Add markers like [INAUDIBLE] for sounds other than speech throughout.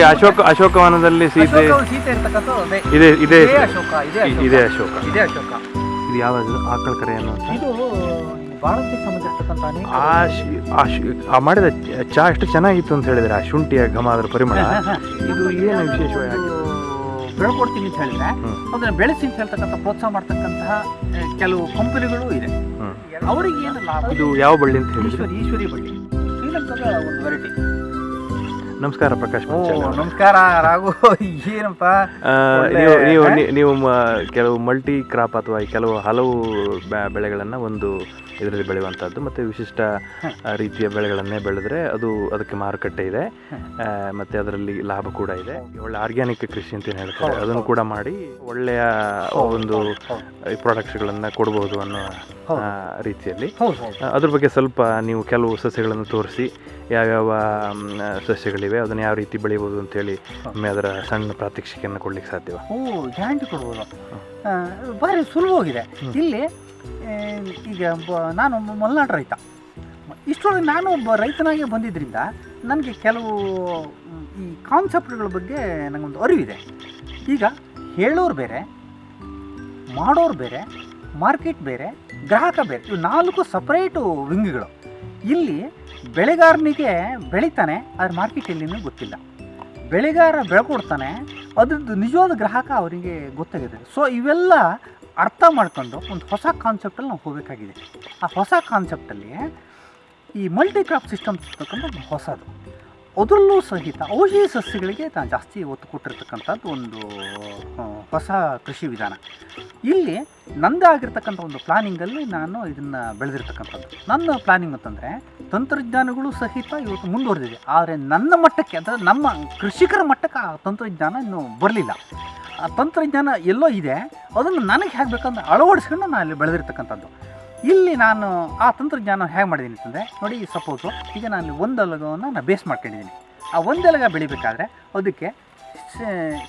ಈ ಅಶೋಕ ಅಶೋಕವನದಲ್ಲಿ ಸೀತೆ ಸೀತೆ ಇರ್ತಕ್ಕಂಥದ್ದು ಅದೇ. ಇದೆ ಇದೆ. ಅಶೋಕ ಇದೆ ಇ- ಅಶೋಕ. ಇದೇ ಅಶೋಕ. ಇದು ಯಾವ ಆಕಳ ಕರೆ ಅನ್ನುವಂಥ ಇದು ಭಾರತಕ್ಕೆ ಸಂಬಂಧಿಸಿರ್ತಕ್ಕಂಥ ಆ ಮಾಡಿದ ಚ- ಎಷ್ಟು ಚೆನ್ನಾಗಿತ್ತು ಅಂತ ಹೇಳಿದ್ರೆ ಆ ಶುಂಠಿಯ ಘಮ ಅದರ ಪರಿಮಳ. ಇದು ಏನು ವಿಶೇಷವಾಗಿ? ಬೆಳ್ಕೊಡ್ತೀನಿ ಅಂತ ಹೇಳಿದ್ರೆ. ಅದನ್ನ ಬೆಳೆಸಿ ಅಂತ ಹೇಳ್ತಕ್ಕಂಥ ಪ್ರೋತ್ಸಾಹ ಮಾಡ್ತಕ್ಕಂತಹ ಕೆಲವು ಕಂಪನಿಗಳು ಇದೆ. ಅವರಿಗೆ ಏನು ಲಾಭ? ಇದು ಯಾವ ಬಳ್ಳಿ ಅಂತ ಹೇಳಿ ಈಶ್ವರಿ ಬಳ್ಳಿ. ಶ್ರೀಲಂಕಾದ ಒಂದು ವೆರೈಟಿ. ನಮಸ್ಕಾರ ಪ್ರಕಾಶ್ ನಮಸ್ಕಾರ ರಾಘು. [LAUGHS] ಏನಪ್ಪ? ನೀವು ನೀವು ನೀವು ಕೆಲವು ಮಲ್ಟಿ ಕ್ರಾಪ್ ಅಥವಾ ಕೆಲವು ಹಲವು ಬೆಳೆಗಳನ್ನು ಒಂದು ಇದರಲ್ಲಿ ಬೆಳೆಯುವಂಥದ್ದು ಮತ್ತು ವಿಶಿಷ್ಟ ರೀತಿಯ ಬೆಳೆಗಳನ್ನೇ ಬೆಳೆದ್ರೆ ಅದು ಅದಕ್ಕೆ ಮಾರುಕಟ್ಟೆ ಇದೆ. ಮತ್ತು ಅದರಲ್ಲಿ ಲಾಭ ಕೂಡ ಇದೆ. ಒಳ್ಳೆ ಆರ್ಗ್ಯಾನಿಕ್ ಕೃಷಿ ಅಂತ ಹೇಳ್ತಾರೆ. ಅದನ್ನು ಕೂಡ ಮಾಡಿ ಒಳ್ಳೆಯ ಒಂದು. ಪ್ರಾಡಕ್ಟ್ಸ್ಗಳನ್ನು ಕೊಡಬಹುದು ಅನ್ನೋ ರೀತಿಯಲ್ಲಿ. ಅದ್ರ ಬಗ್ಗೆ ಸ್ವಲ್ಪ ನೀವು ಕೆಲವು ಸಸ್ಯಗಳನ್ನು ತೋರಿಸಿ ಯಾವ್ಯಾವ ಸಸ್ಯಗಳಿವೆ ಅದನ್ನು ಯಾವ ರೀತಿ ಬೆಳಿಬೋದು ಅಂತೇಳಿ ಒಮ್ಮೆ ಅದರ ಸಣ್ಣ ಪ್ರಾತ್ಯಕ್ಷಿಕೆಯನ್ನು ಕೊಡ್ಲಿಕ್ಕೆ ಸಾಧ್ಯವ? ಓ ಗ್ಯಾರಂಟಿ ಕೊಡ್ಬೋದು. ಭಾರಿ ಸುಲಭವಾಗಿದೆ. ಇಲ್ಲಿ ಈಗ ನಾನು ಮಲೆನಾಡು ರೈತ. ಇಷ್ಟರೊಳಗೆ ನಾನು ಒಬ್ಬ ರೈತನಾಗೆ ಬಂದಿದ್ದರಿಂದ ನನಗೆ ಕೆಲವು ಈ ಕಾನ್ಸೆಪ್ಟ್ಗಳ ಬಗ್ಗೆ ನನಗೊಂದು ಅರಿವಿದೆ. ಈಗ ಹೇಳೋರು ಬೇರೆ, ಮಾಡೋರು ಬೇರೆ ಮಾರ್ಕೆಟ್ ಬೇರೆ, ಗ್ರಾಹಕ ಬೇರೆ, ಇವು ನಾಲ್ಕು ಸಪ್ರೇಟು ವಿಂಗ್ಗಳು ಇಲ್ಲಿ ಬೆಳೆಗಾರನಿಗೆ ಬೆಳಿತಾನೆ ಅದ್ರ ಮಾರ್ಕೆಟ್ ಎಲ್ಲಿನೂ ಗೊತ್ತಿಲ್ಲ. ಬೆಳೆಗಾರ ಬೆಳ್ಕೊಡ್ತಾನೆ, ಅದ್ರದ್ದು ನಿಜವಾದ ಗ್ರಾಹಕ ಅವರಿಗೆ ಗೊತ್ತಾಗಿದೆ. ಸೊ ಇವೆಲ್ಲ ಅರ್ಥ ಮಾಡ್ಕೊಂಡು ಒಂದು ಹೊಸ ಕಾನ್ಸೆಪ್ಟಲ್ಲಿ ನಾವು ಹೋಗಬೇಕಾಗಿದೆ. ಆ ಹೊಸ ಕಾನ್ಸೆಪ್ಟಲ್ಲಿ ಈ ಮಲ್ಟಿ ಕ್ರಾಪ್ ಸಿಸ್ಟಮ್ಸ್ ಇರ್ತಕ್ಕಂಥ ಹೊಸದು. ಅದರಲ್ಲೂ ಸಹಿತ ಔಷಧಿ ಸಸ್ಯಗಳಿಗೆ ನಾನು ಜಾಸ್ತಿ ಒತ್ತು ಕೊಟ್ಟಿರ್ತಕ್ಕಂಥದ್ದು ಒಂದು ಹೊಸ ಕೃಷಿ ವಿಧಾನ. ಇಲ್ಲಿ ನಂದೇ ಆಗಿರ್ತಕ್ಕಂಥ ಒಂದು ಪ್ಲಾನಿಂಗಲ್ಲಿ ನಾನು ಇದನ್ನು ಬೆಳೆದಿರ್ತಕ್ಕಂಥದ್ದು. ನನ್ನ ಪ್ಲಾನಿಂಗ್ ಅಂತಂದರೆ ತಂತ್ರಜ್ಞಾನಗಳು ಸಹಿತ ಇವತ್ತು ಮುಂದುವರೆದಿದೆ. ಆದರೆ ನನ್ನ ಮಟ್ಟಕ್ಕೆ ಅಂದರೆ ನಮ್ಮ ಕೃಷಿಕರ ಮಟ್ಟಕ್ಕೆ ಆ ತಂತ್ರಜ್ಞಾನ ಇನ್ನೂ ಬರಲಿಲ್ಲ. ಆ ತಂತ್ರಜ್ಞಾನ ಎಲ್ಲೋ ಇದೆ, ಅದನ್ನು ನನಗೆ ಹೇಗೆ ಬೇಕಂದ್ರೆ ಅಳವಡಿಸ್ಕೊಂಡು ನಾನು ಅಲ್ಲಿ ಬೆಳೆದಿರ್ತಕ್ಕಂಥದ್ದು. ಇಲ್ಲಿ ನಾನು ಆ ತಂತ್ರಜ್ಞಾನ ಹೇಗೆ ಮಾಡಿದ್ದೀನಿ ಅಂತಂದರೆ ನೋಡಿ ಈ ಸಪೋಸು ಈಗ ನಾನು ಒಂದು ಅಲಗವನ್ನು ನಾನು ಬೇಸ್ ಮಾಡ್ಕೊಂಡಿದ್ದೀನಿ. ಆ ಒಂದು ಎಲಗ ಬೆಳಿಬೇಕಾದ್ರೆ ಅದಕ್ಕೆ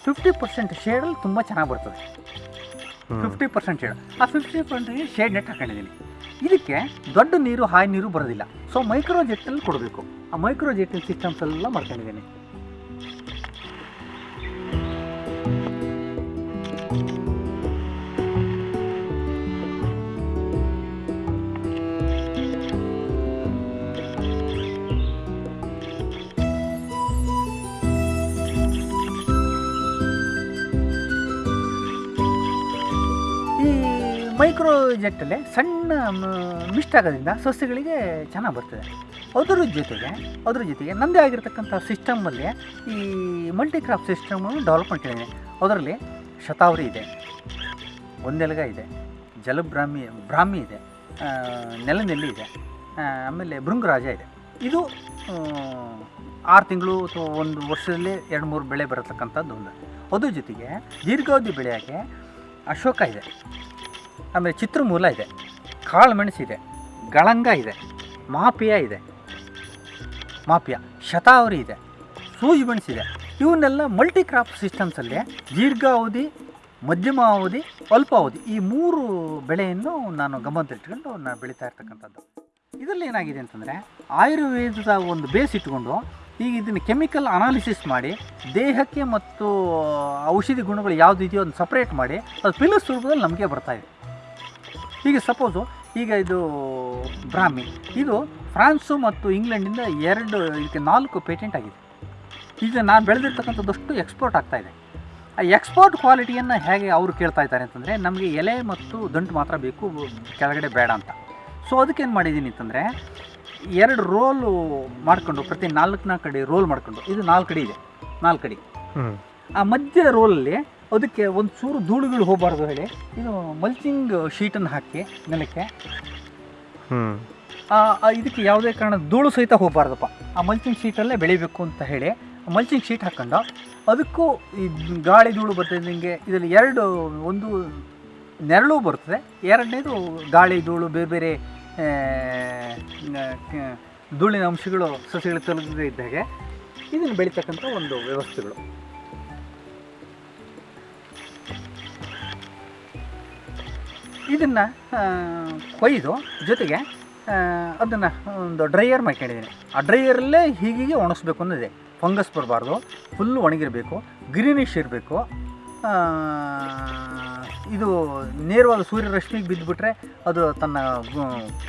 ಫಿಫ್ಟಿ ಪರ್ಸೆಂಟ್ ಶೇಡಲ್ಲಿ ತುಂಬ ಚೆನ್ನಾಗಿ ಬರ್ತದೆ. ಫಿಫ್ಟಿ ಪರ್ಸೆಂಟ್ ಶೇಡ್ ಆ ಫಿಫ್ಟಿ ಪರ್ಸೆಂಟಿಗೆ ಶೇಡ್ ನೆಟ್ ಹಾಕೊಂಡಿದ್ದೀನಿ. ಇದಕ್ಕೆ ದೊಡ್ಡ ನೀರು ಹಾಯಿ ನೀರು ಬರೋದಿಲ್ಲ. ಸೊ ಮೈಕ್ರೋ ಜೆಟ್ಟಲ್ಲಿ ಕೊಡಬೇಕು. ಆ ಮೈಕ್ರೋ ಜೆಟ್ಟಿನ ಸಿಸ್ಟಮ್ಸ್ ಎಲ್ಲ ಮಾಡ್ಕೊಂಡಿದ್ದೀನಿ. ಮೈಕ್ರೋ ಜೆಟ್ಟಲ್ಲಿ ಸಣ್ಣ ಮಿಸ್ಟ್ ಆಗೋದ್ರಿಂದ ಸಸ್ಯಗಳಿಗೆ ಚೆನ್ನಾಗಿ ಬರ್ತದೆ. ಅದರ ಜೊತೆಗೆ ಅದರ ಜೊತೆಗೆ ನಂದೇ ಆಗಿರ್ತಕ್ಕಂಥ ಸಿಸ್ಟಮಲ್ಲಿ ಈ ಮಲ್ಟಿ ಕ್ರಾಪ್ ಸಿಸ್ಟಮನ್ನು ಡೆವಲಪ್ ಇದೆ ಅದರಲ್ಲಿ ಶತಾವರಿ ಇದೆ ಒಂದೆಲಗ ಇದೆ ಜಲಬ್ರಾಹ್ಮಿ ಬ್ರಾಹ್ಮಿ ಇದೆ ನೆಲನೆಲ್ಲಿ ಇದೆ ಆಮೇಲೆ ಭೃಂಗರಾಜ ಇದೆ. ಇದು ಆರು ತಿಂಗಳು ಅಥವಾ ಒಂದು ವರ್ಷದಲ್ಲಿ ಎರಡು, ಮೂರು ಬೆಳೆ ಬರತಕ್ಕಂಥದ್ದು ಒಂದು. ಅದ್ರ ಜೊತೆಗೆ ದೀರ್ಘಾವಧಿ ಬೆಳೆಯೋಕ್ಕೆ ಅಶೋಕ ಇದೆ. ಆಮೇಲೆ ಚಿತ್ರಮೂಲ ಇದೆ. ಕಾಳು ಮೆಣಸಿದೆ ಗಳಂಗ ಇದೆ. ಮಾಪಿಯ ಇದೆ. ಮಾಪಿಯ ಶತಾವರಿ ಇದೆ. ಸೂಜಿ ಮೆಣಸಿದೆ ಇವನ್ನೆಲ್ಲ ಮಲ್ಟಿ ಕ್ರಾಪ್ ಸಿಸ್ಟಮ್ಸಲ್ಲಿ ದೀರ್ಘಾವಧಿ ಮಧ್ಯಮ ಅವಧಿ ಅಲ್ಪಾವಧಿ ಈ ಮೂರು ಬೆಳೆಯನ್ನು ನಾನು ಗಮನದಲ್ಲಿಟ್ಕೊಂಡು ನಾನು ಬೆಳೀತಾ ಇರ್ತಕ್ಕಂಥದ್ದು. ಇದರಲ್ಲಿ ಏನಾಗಿದೆ ಅಂತಂದರೆ ಆಯುರ್ವೇದದ ಒಂದು ಬೇಸ್ ಇಟ್ಕೊಂಡು ಈಗ ಇದನ್ನು ಕೆಮಿಕಲ್ ಅನಾಲಿಸಿಸ್ ಮಾಡಿ ದೇಹಕ್ಕೆ ಮತ್ತು ಔಷಧಿ ಗುಣಗಳು ಯಾವುದಿದೆಯೋ ಅದನ್ನು ಸಪ್ರೇಟ್ ಮಾಡಿ ಅದು ಪಿಲ್ಲರ್ ರೂಪದಲ್ಲಿ ನಮಗೆ ಬರ್ತಾ ಇದೆ. ಈಗ ಸಪೋಸು ಈಗ ಇದು ಬ್ರಾಹ್ಮಿ ಇದು ಫ್ರಾನ್ಸು ಮತ್ತು ಇಂಗ್ಲೆಂಡಿಂದ ಎರಡು ಇದಕ್ಕೆ ನಾಲ್ಕು ಪೇಟೆಂಟ್ ಆಗಿದೆ. ಈಗ ನಾನು ಬೆಳೆದಿರ್ತಕ್ಕಂಥದ್ದಷ್ಟು ಎಕ್ಸ್ಪೋರ್ಟ್ ಆಗ್ತಾಯಿದೆ ಆ ಎಕ್ಸ್ಪೋರ್ಟ್ ಕ್ವಾಲಿಟಿಯನ್ನು ಹೇಗೆ ಅವರು ಕೇಳ್ತಾ ಇದ್ದಾರೆ ಅಂತಂದರೆ ನಮಗೆ ಎಲೆ ಮತ್ತು ದಂಟು ಮಾತ್ರ ಬೇಕು ಕೆಳಗಡೆ ಬೇಡ ಅಂತ. ಸೊ ಅದಕ್ಕೇನು ಮಾಡಿದ್ದೀನಿ ಅಂತಂದರೆ ಎರಡು ರೋಲು ಮಾಡಿಕೊಂಡು ಪ್ರತಿ ನಾಲ್ಕು ನಾಲ್ಕು ಕಡೆ ರೋಲ್ ಮಾಡಿಕೊಂಡು ಇದು ನಾಲ್ಕು ಕಡೆ ಇದೆ ನಾಲ್ಕು ಕಡೆ ಆ ಮಧ್ಯ ರೋಲಲ್ಲಿ ಅದಕ್ಕೆ ಒಂದು ಚೂರು ಧೂಳುಗಳು ಹೋಗಬಾರ್ದು ಹೇಳಿ. ಇದು ಮಲ್ಚಿಂಗ್ ಶೀಟನ್ನು ಹಾಕಿ ನೆಲಕ್ಕೆ. ಇದಕ್ಕೆ ಯಾವುದೇ ಕಾರಣ ಧೂಳು ಸಹಿತ ಹೋಗಬಾರ್ದಪ್ಪ. ಆ ಮಲ್ಚಿಂಗ್ ಶೀಟಲ್ಲೇ ಬೆಳಿಬೇಕು ಅಂತ ಹೇಳಿ ಮಲ್ಚಿಂಗ್ ಶೀಟ್ ಹಾಕೊಂಡು ಅದಕ್ಕೂ ಈ ಗಾಳಿ ಧೂಳು ಬರ್ತಿದ್ದಂಗೆ ಇದರಲ್ಲಿ ಎರಡು ಒಂದು ನೆರಳು ಬರ್ತದೆ ಎರಡನೇದು ಗಾಳಿ ಧೂಳು ಬೇರೆ ಬೇರೆ ಧೂಳಿನ ಅಂಶಗಳು ಸಸಿಗಳು ತಲುಪದೇ ಇದ್ದಾಗೆ ಇದನ್ನು ಬೆಳೀತಕ್ಕಂಥ ಒಂದು ವ್ಯವಸ್ಥೆಗಳು. ಇದನ್ನು ಕೊಯ್ದು ಜೊತೆಗೆ ಅದನ್ನು ಒಂದು ಡ್ರೈಯರ್ ಮಾಡ್ಕೊಂಡಿದ್ದೀನಿ ಆ ಡ್ರೈಯರಲ್ಲೇ ಹೀಗೀಗೆ ಒಣಗಿಸ್ಬೇಕು ಅನ್ನೋದಿದೆ. ಫಂಗಸ್ ಬರಬಾರ್ದು, ಫುಲ್ಲು ಒಣಗಿರಬೇಕು, ಗ್ರೀನಿಶ್ ಇರಬೇಕು. ಇದು ನೇರವಾದ ಸೂರ್ಯರಶ್ಮಿಗೆ ಬಿದ್ದುಬಿಟ್ರೆ ಅದು ತನ್ನ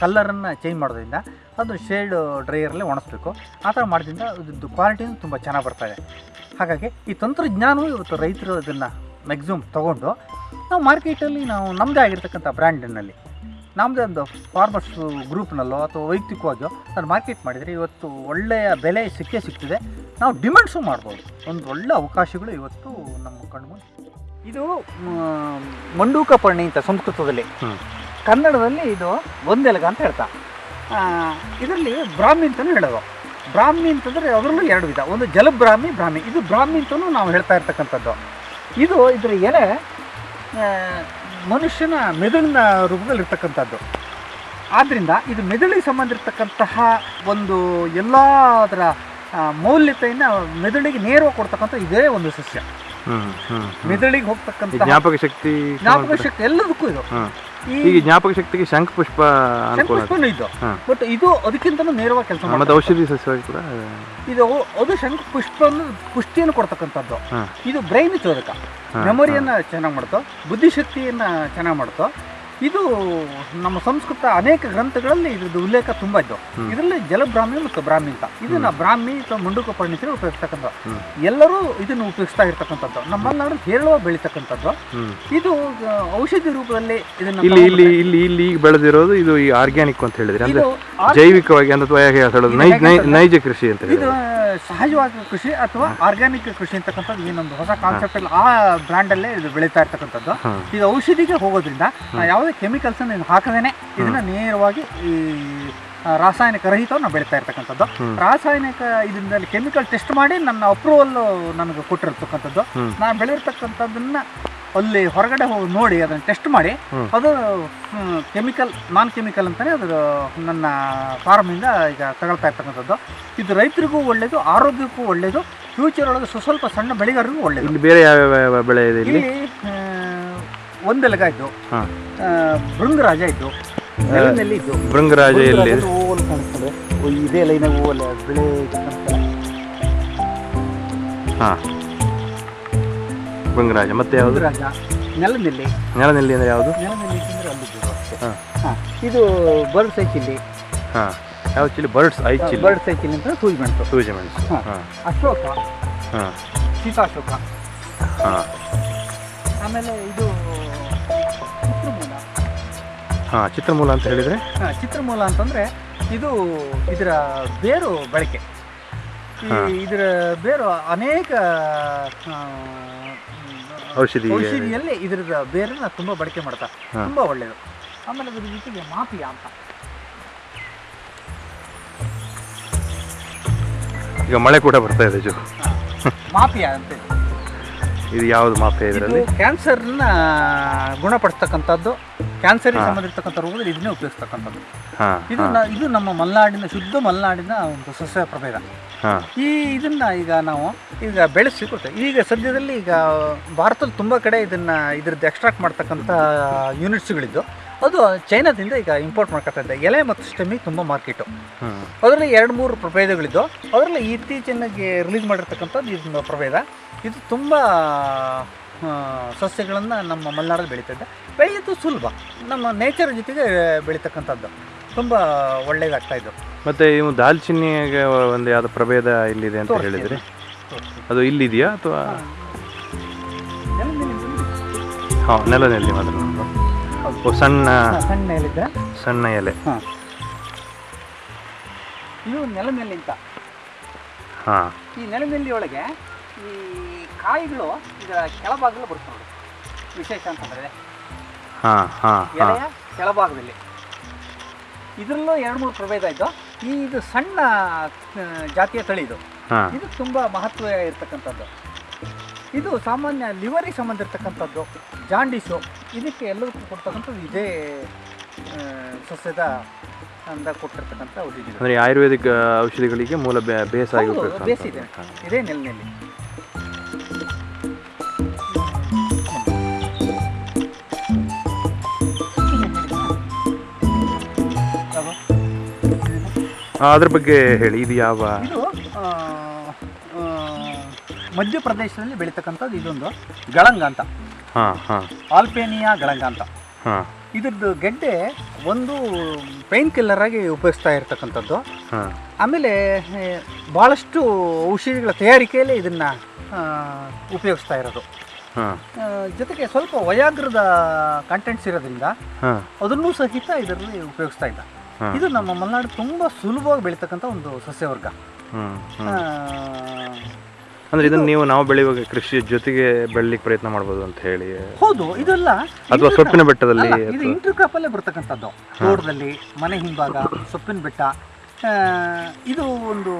ಕಲ್ಲರನ್ನು ಚೇಂಜ್ ಮಾಡೋದ್ರಿಂದ ಅದು ಶೇಡ್ ಡ್ರೈಯರಲ್ಲೇ ಒಣಗಿಸ್ಬೇಕು ಆ ಥರ ಮಾಡೋದ್ರಿಂದ ಅದ್ರದ್ದು ಕ್ವಾಲಿಟಿನೂ ತುಂಬ ಚೆನ್ನಾಗಿ ಬರ್ತಾಯಿದೆ ಹಾಗಾಗಿ ಈ ತಂತ್ರಜ್ಞಾನವು ಇವತ್ತು ರೈತರು ಅದನ್ನು ಮ್ಯಾಕ್ಸಿಮಮ್ ತೊಗೊಂಡು ನಾವು ಮಾರ್ಕೆಟಲ್ಲಿ ನಾವು ನಮ್ಮದೇ ಆಗಿರ್ತಕ್ಕಂಥ ಬ್ರ್ಯಾಂಡಿನಲ್ಲಿ ನಮ್ಮದೇ ಒಂದು ಫಾರ್ಮರ್ಸ್ ಗ್ರೂಪ್ನಲ್ಲೋ ಅಥವಾ ವೈಯಕ್ತಿಕವಾಗಿಯೋ ಅದನ್ನು ಮಾರ್ಕೆಟ್ ಮಾಡಿದರೆ ಇವತ್ತು ಒಳ್ಳೆಯ ಬೆಲೆ ಸಿಕ್ಕೇ ಸಿಗ್ತದೆ. ನಾವು ಡಿಮ್ಯಾಂಡ್ಸು ಮಾಡ್ಬೋದು. ಒಂದು ಒಳ್ಳೆ ಅವಕಾಶಗಳು ಇವತ್ತು ನಮ್ಮ ಕಣ್ಮುಂದೆ ಇದು. ಮಂಡೂಕ ಪರ್ಣಿ ಅಂತ ಸಂಸ್ಕೃತದಲ್ಲಿ. ಕನ್ನಡದಲ್ಲಿ ಇದು ಒಂದೆಲಗ ಅಂತ ಹೇಳ್ತಾ ಇದರಲ್ಲಿ ಬ್ರಾಹ್ಮಿ ಅಂತಲೂ ಹೇಳೋದು. ಬ್ರಾಹ್ಮಿ ಅಂತಂದರೆ ಅದರಲ್ಲೂ ಎರಡು ವಿಧ. ಒಂದು ಜಲಬ್ರಾಹ್ಮಿ ಬ್ರಾಹ್ಮಿ. ಇದು ಬ್ರಾಹ್ಮಿ ಅಂತಲೂ ನಾವು ಹೇಳ್ತಾ ಇರ್ತಕ್ಕಂಥದ್ದು. ಇದು ಇದರ ಎಲೆ ಮನುಷ್ಯನ ಮೆದುಳಿನ ರೂಪದಲ್ಲಿರ್ತಕ್ಕಂಥದ್ದು. ಆದ್ದರಿಂದ ಇದು ಮೆದುಳಿಗೆ ಸಂಬಂಧಿರ್ತಕ್ಕಂತಹ ಒಂದು ಎಲ್ಲ ಅದರ ಮೌಲ್ಯತೆಯನ್ನು ಮೆದುಳಿಗೆ ನೇರವಾಗಿ ಕೊಡ್ತಕ್ಕಂಥ ಇದೇ ಒಂದು ಸಸ್ಯ. ಹ್ಮ್ ಹ್ಮ್ ಹ್ಮ್. ಮೆದುಳಿಗೆ ಹೋಗ್ತಕ್ಕಂಥ ಜ್ಞಾಪಕ ಶಕ್ತಿ ಜ್ಞಾಪಕ ಶಕ್ತಿ ಎಲ್ಲದಕ್ಕೂ ಇದು. ಈಗ ಜ್ಞಾಪಕ ಶಕ್ತಿಗೆ ಶಂಖ ಪುಷ್ಪ. ಶಂಕುಪುಷ್ಪನೂ ಇದು. ಬಟ್ ಇದು ಅದಕ್ಕಿಂತಲೂ ನೇರವಾಗಿ ಕೆಲಸ ಮತ್ತೆ ಔಷಧಿ ಸಸ್ಯವಾಗಿ ಕೂಡ ಇದು ಅದು ಶಂಖ ಪುಷ್ಪವನ್ನು ಪುಷ್ಟಿಯನ್ನು ಕೊಡ್ತಕ್ಕಂಥದ್ದು. ಇದು ಬ್ರೈನ್ ಚೋದಕ. ಮೆಮೊರಿಯನ್ನ ಮೆಮೊರಿಯನ್ನು ಚೆನ್ನಾಗಿ ಮಾಡ್ತೋ ಬುದ್ಧಿಶಕ್ತಿಯನ್ನು ಚೆನ್ನಾಗಿ ಮಾಡ್ತೋ ಇದು ನಮ್ಮ ಸಂಸ್ಕೃತ ಅನೇಕ ಗ್ರಂಥಗಳಲ್ಲಿ ಇದ್ರದ್ದು ಉಲ್ಲೇಖ ತುಂಬ ಇದ್ದವು. ಇದರಲ್ಲಿ ಜಲಬ್ರಾಹ್ಮಿ ಮತ್ತು ಬ್ರಾಹ್ಮಿ ಅಂತ. ಇದನ್ನ ಬ್ರಾಹ್ಮಿ ಅಥವಾ ಮುಂಡುಕ ಪರಿಣಿತರು ಉಪಯೋಗಿಸ್ತಕ್ಕಂಥ ಎಲ್ಲರೂ ಇದನ್ನು ಉಪಯೋಗಿಸ್ತಾ ಇರ್ತಕ್ಕಂಥದ್ದು. ನಮ್ಮ ಮಲೆನಾಡು ಹೇಳುವ ಬೆಳೀತಕ್ಕಂಥದ್ದು. ಇದು ಔಷಧಿ ರೂಪದಲ್ಲಿ ಇದನ್ನ ಇಲ್ಲಿ ಇಲ್ಲಿ ಇಲ್ಲಿ ಇಲ್ಲಿ ಈಗ ಬೆಳೆದಿರೋದು ಇದು ಈ ಆರ್ಗ್ಯಾನಿಕ್ ಅಂತ ಹೇಳಿದ್ರೆ. ಅಂದ್ರೆ ಜೈವಿಕವಾಗಿ ಅಂದ್ರೆ ನೈಜ ಕೃಷಿ ಅಂತ ಇದು ಸಹಜವಾದ ಕೃಷಿ ಅಥವಾ ಆರ್ಗ್ಯಾನಿಕ್ ಕೃಷಿ ಅಂತಕ್ಕಂಥದ್ದು ಏನೊಂದು ಹೊಸ ಕಾನ್ಸೆಪ್ಟ್ ಅಲ್ಲಿ ಆ ಬ್ರ್ಯಾಂಡಲ್ಲೇ ಇದು ಬೆಳೀತಾ ಇರ್ತಕ್ಕಂಥದ್ದು. ಇದು ಔಷಧಿಗೆ ಹೋಗೋದ್ರಿಂದ ನಾವು ಯಾವುದೇ ಕೆಮಿಕಲ್ಸ್ ಅನ್ನು ಹಾಕದೇನೆ ಇದನ್ನ ನೇರವಾಗಿ ಈ ರಾಸಾಯನಿಕ ರಹಿತವನ್ನು ಬೆಳೀತಾ ಇರ್ತಕ್ಕಂಥದ್ದು. ರಾಸಾಯನಿಕ ಇದರಿಂದ ಕೆಮಿಕಲ್ ಟೆಸ್ಟ್ ಮಾಡಿ ನನ್ನ ಅಪ್ರೂವಲ್ ನನಗೆ ಕೊಟ್ಟಿರ್ತಕ್ಕಂಥದ್ದು. ನಾನು ಬೆಳೆದಿರ್ತಕ್ಕಂಥದ್ದನ್ನ ಅಲ್ಲಿ ಹೊರಗಡೆ ಹೋಗಿ ನೋಡಿ ಅದನ್ನು ಟೆಸ್ಟ್ ಮಾಡಿ ಅದು ಕೆಮಿಕಲ್ ನಾನ್ ಕೆಮಿಕಲ್ ಅಂತಲೇ ಅದು ನನ್ನ ಫಾರ್ಮಿಂದ ಈಗ ತಗೊಳ್ತಾ ಇರ್ತಕ್ಕಂಥದ್ದು. ಇದು ರೈತರಿಗೂ ಒಳ್ಳೆಯದು ಆರೋಗ್ಯಕ್ಕೂ ಒಳ್ಳೆಯದು ಫ್ಯೂಚರ್ ಒಳಗೆ ಸ್ವಲ್ಪ ಸಣ್ಣ ಬೆಳೆಗಾರರಿಗೂ ಒಳ್ಳೆಯದು ಬೇರೆ ಯಾವ ಬೆಳೆ ಇದೆ ಇಲ್ಲಿ? ಒಂದೆಲಗ ಇದ್ದು ಭೃಂಗರಾಜ ಇದ್ದು ನೆಲದಲ್ಲಿ ಇದ್ದು. ಭೃಂಗರಾಜ ಎಲ್ಲಿ? ಹೂವಲ್ಲಿ ಕಾಣಿಸ್ತದೆ. ಇದೇ ಲೈನ ಹೂವಲ್ಲ ಬೆಳೆ ಕಾಣಿಸ್ತದೆ. ಹಾ. ಭೃಂಗರಾಜ ಮತ್ತೆ ಯಾವುದು? ಭೃಂಗರಾಜ ನೆಲದಲ್ಲಿ. ನೆಲನೆಲ್ಲಿ ಅಂದ್ರೆ ಯಾವುದು? ಅಂದ್ರೆ ಹಾ. ಹಾ. ಇದು ಬರ್ಡ್ ಸೈಚಿಲ್ಲಿ ಹಾಂ. ಯಾವ chilli bird's eye chilli bird ಸೈಚಿಲ್ ಅಂತ ಸೂಜಿ ಮೆಣಸು. ಸೂಜಿ ಮೆಣಸು. ಹಾ. ಹಾ. ಅಶೋಕ. ಹಾ. ಸೀತಾಶೋಕ. ಹಾ. ಆಮೇಲೆ ಇದು ಹಾ ಚಿತ್ರಮೂಲ ಅಂತ ಹೇಳಿದ್ರೆ? ಹಾ, ಚಿತ್ರಮೂಲ ಅಂತಂದ್ರೆ ಇದು ಇದರ ಬೇರು ಬಳಕೆ. ಈ ಇದರ ಬೇರು ಅನೇಕ ಔಷಧಿ ಔಷಧಿಯಲ್ಲಿ ಇದರದ ಬೇರನ್ನ ತುಂಬಾ ಬಳಕೆ ಮಾಡ್ತಾರೆ. ತುಂಬಾ ಒಳ್ಳೆಯದು. ಆಮೇಲೆ ಅದ್ರ ಜೊತೆಗೆ ಮಾಪಿಯ ಅಂತ. ಈಗ ಮಳೆ ಕೂಡ ಬರ್ತಾ ಇದೆ ಜೋ. ಮಾಪಿಯ ಅಂತ. ಇದೆ. ಯಾವ್ದು ಮಾಫಿಯಾ ಇದ್ರಲ್ಲಿ? ಇದರಲ್ಲಿ ಕ್ಯಾನ್ಸರ್ನ ಗುಣಪಡಿಸ್ತಕ್ಕಂಥದ್ದು. ಕ್ಯಾನ್ಸರ್ಗೆ ಹಾ. ಸಂಬಂಧಿರ್ತಕ್ಕಂಥ ರೋಗದಲ್ಲಿ ಇದನ್ನೇ ಉಪಯೋಗಿಸ್ತಕ್ಕಂಥದ್ದು. ಇದು ನ- ಇದು ನಮ್ಮ ಮಲೆನಾಡಿನ ಶುದ್ಧ ಮಲೆನಾಡಿನ ಒಂದು ಸಸ್ಯ ಪ್ರಭೇದ. ಈ ಇದನ್ನ ಈಗ ನಾವು ಈಗ ಬೆಳೆಸಿ ಕೊಡ್ತೇವೆ ಈಗ ಸದ್ಯದಲ್ಲಿ ಈಗ ಭಾರತದಲ್ಲಿ ತುಂಬ ಕಡೆ ಇದನ್ನ ಇದ್ರದ್ದು ಎಕ್ಸ್ಟ್ರಾಕ್ಟ್ ಮಾಡ್ತಕ್ಕಂಥ ಯೂನಿಟ್ಸ್ಗಳಿದ್ದು ಅದು ಚೈನಾದಿಂದ ಈಗ ಇಂಪೋರ್ಟ್ ಮಾಡ್ಕೊತಾ ಇದೆ. ಎಲೆ ಮತ್ತು ಸ್ಟೆಮಿಗೆ ತುಂಬ ಮಾರ್ಕೆಟು ಅದರಲ್ಲಿ ಎರಡು ಮೂರು ಪ್ರಭೇದಗಳಿದ್ದು ಅದರಲ್ಲಿ ಇತ್ತೀಚಿನಾಗಿ ರಿಲೀಸ್ ಮಾಡಿರ್ತಕ್ಕಂಥದ್ದು ಇದೊಂದು ಪ್ರಭೇದ. ಇದು ತುಂಬ ಸಸ್ಯಗಳನ್ನು ನಮ್ಮ ಮಲೆನಾಡಲ್ಲಿ ಬೆಳೀತಿದ್ದೆ ಬೆಳೆಯೋದು ಸುಲಭ. ನಮ್ಮ ನೇಚರ್ ಜೊತೆಗೆ ಬೆಳೀತಕ್ಕಂಥದ್ದು. ತುಂಬ ಒಳ್ಳೆಯದಾಗ್ತಾ ಇದ್ದವು ಮತ್ತು ಇವು ದಾಲ್ಚಿನ್ನಿಗೆ ಒಂದು ಯಾವುದು ಪ್ರಭೇದ ಇಲ್ಲಿದೆ ಅಂತ ಹೇಳಿದ್ರಿ? ಅದು ಇಲ್ಲಿದೆಯಾ ಅಥವಾ? ಹಾಂ. ನೆಲನೆಲ್ಲಿ ಮಾತ್ರ ಸಣ್ಣ ಸಣ್ಣ ಎಲೆ ಸಣ್ಣ ಎಲೆ. ಇದು ನೆಲನೆಲ್ಲಿ ಅಂತ ಹಾಂ. ಈ ನೆಲನೆಲ್ಲಿ ಒಳಗೆ ಈ ಕಾಯಿಗಳು ಇದರ ಕೆಳಭಾಗದಲ್ಲಿ ಬರುತ್ತೆ ನೋಡಿ. ವಿಶೇಷ ಅಂತಂದರೆ ಎಲೆಯ ಕೆಳಭಾಗದಲ್ಲಿ. ಇದರಲ್ಲೂ ಎರಡು ಮೂರು ಪ್ರಭೇದ ಇದ್ದು ಈ ಇದು ಸಣ್ಣ ಜಾತಿಯ ತಳಿ ಇದು. ಇದು ತುಂಬ ಮಹತ್ವ ಇರತಕ್ಕಂಥದ್ದು. ಇದು ಸಾಮಾನ್ಯ ಲಿವರಿಗೆ ಸಂಬಂಧ ಜಾಂಡಿಸು. ಜಾಂಡೀಸು ಇದಕ್ಕೆ ಎಲ್ಲದಕ್ಕೂ ಕೊಡ್ತಕ್ಕಂಥದ್ದು ಇದೇ ಸಸ್ಯದ ಅಂದ ಕೊಟ್ಟಿರ್ತಕ್ಕಂಥ ಔಷಧಿ ಅಂದ್ರೆ ಆಯುರ್ವೇದಿಕ್ ಔಷಧಿಗಳಿಗೆ ಮೂಲ ಬೇ- ಬೇಸ್ ಆಗಿ ಹೌದು, ಉಪಯೋಗಿಸುವಂಥದ್ದು. ಬೇಸ್ ಇದೆ. ಹಾ. ಅದ್ರ ಬಗ್ಗೆ ಹೇಳಿ ಇದು ಯಾವ? ಇದು ಆ, ಆ, ಮಧ್ಯಪ್ರದೇಶದಲ್ಲಿ ಬೆಳೀತಕ್ಕಂಥದ್ದು ಇದೊಂದು ಗಳಂಗ ಅಂತ. ಹಾಂ ಹಾಂ. ಆಲ್ಪೇನಿಯಾ ಗಳಂಗ ಅಂತ. ಹಾಂ. ಇದ್ರದ್ದು ಗೆಡ್ಡೆ ಒಂದು ಪೈನ್ ಕಿಲ್ಲರ್ ಆಗಿ ಉಪಯೋಗಿಸ್ತಾ ಇರತಕ್ಕಂಥದ್ದು. ಹಾಂ. ಆಮೇಲೆ ಏ, ಭಾಳಷ್ಟು ಔಷಧಿಗಳ ತಯಾರಿಕೆಯಲ್ಲಿ ಇದನ್ನು ಉಪಯೋಗಿಸ್ತಾ ಇರೋದು. ಹಾಂ. ಆ, ಜೊತೆಗೆ ಸ್ವಲ್ಪ ವಯಾಗ್ರದ ಕಂಟೆಂಟ್ಸ್ ಇರೋದ್ರಿಂದ ಅದನ್ನು ಅದನ್ನೂ ಸಹಿತ ಇದರಲ್ಲಿ ಉಪಯೋಗಿಸ್ತಾ ಹಾಂ ಇದು ನಮ್ಮ ಮಲೆನಾಡು ತುಂಬ ಸುಲಭವಾಗಿ ಬೆಳೀತಕ್ಕಂಥ ಒಂದು ಸಸ್ಯವರ್ಗ. ಅಂದ್ರೆ ಇದನ್ನ ನೀವು ನಾವು ಬೆಳೆಯುವಾಗ ಕೃಷಿ ಜೊತೆಗೆ ಬೆಳಿಲಿಕ್ಕೆ ಪ್ರಯತ್ನ ಮಾಡಬಹುದು ಅಂತ ಹೇಳಿ. ಹೌದು ಇದೆಲ್ಲ ಅಥವಾ ಸೊಪ್ಪಿನ ಬೆಟ್ಟದಲ್ಲಿ ಅಲ್ಲ, ಇದು ಇಂಟರ್ ಕ್ರಾಪಲ್ಲೇ ಬರ್ತಕ್ಕಂಥದ್ದು. ತೋಟದಲ್ಲಿ ಮನೆ ಹಿಂಭಾಗ ಸೊಪ್ಪಿನ ಬೆಟ್ಟ. ಇದು ಒಂದು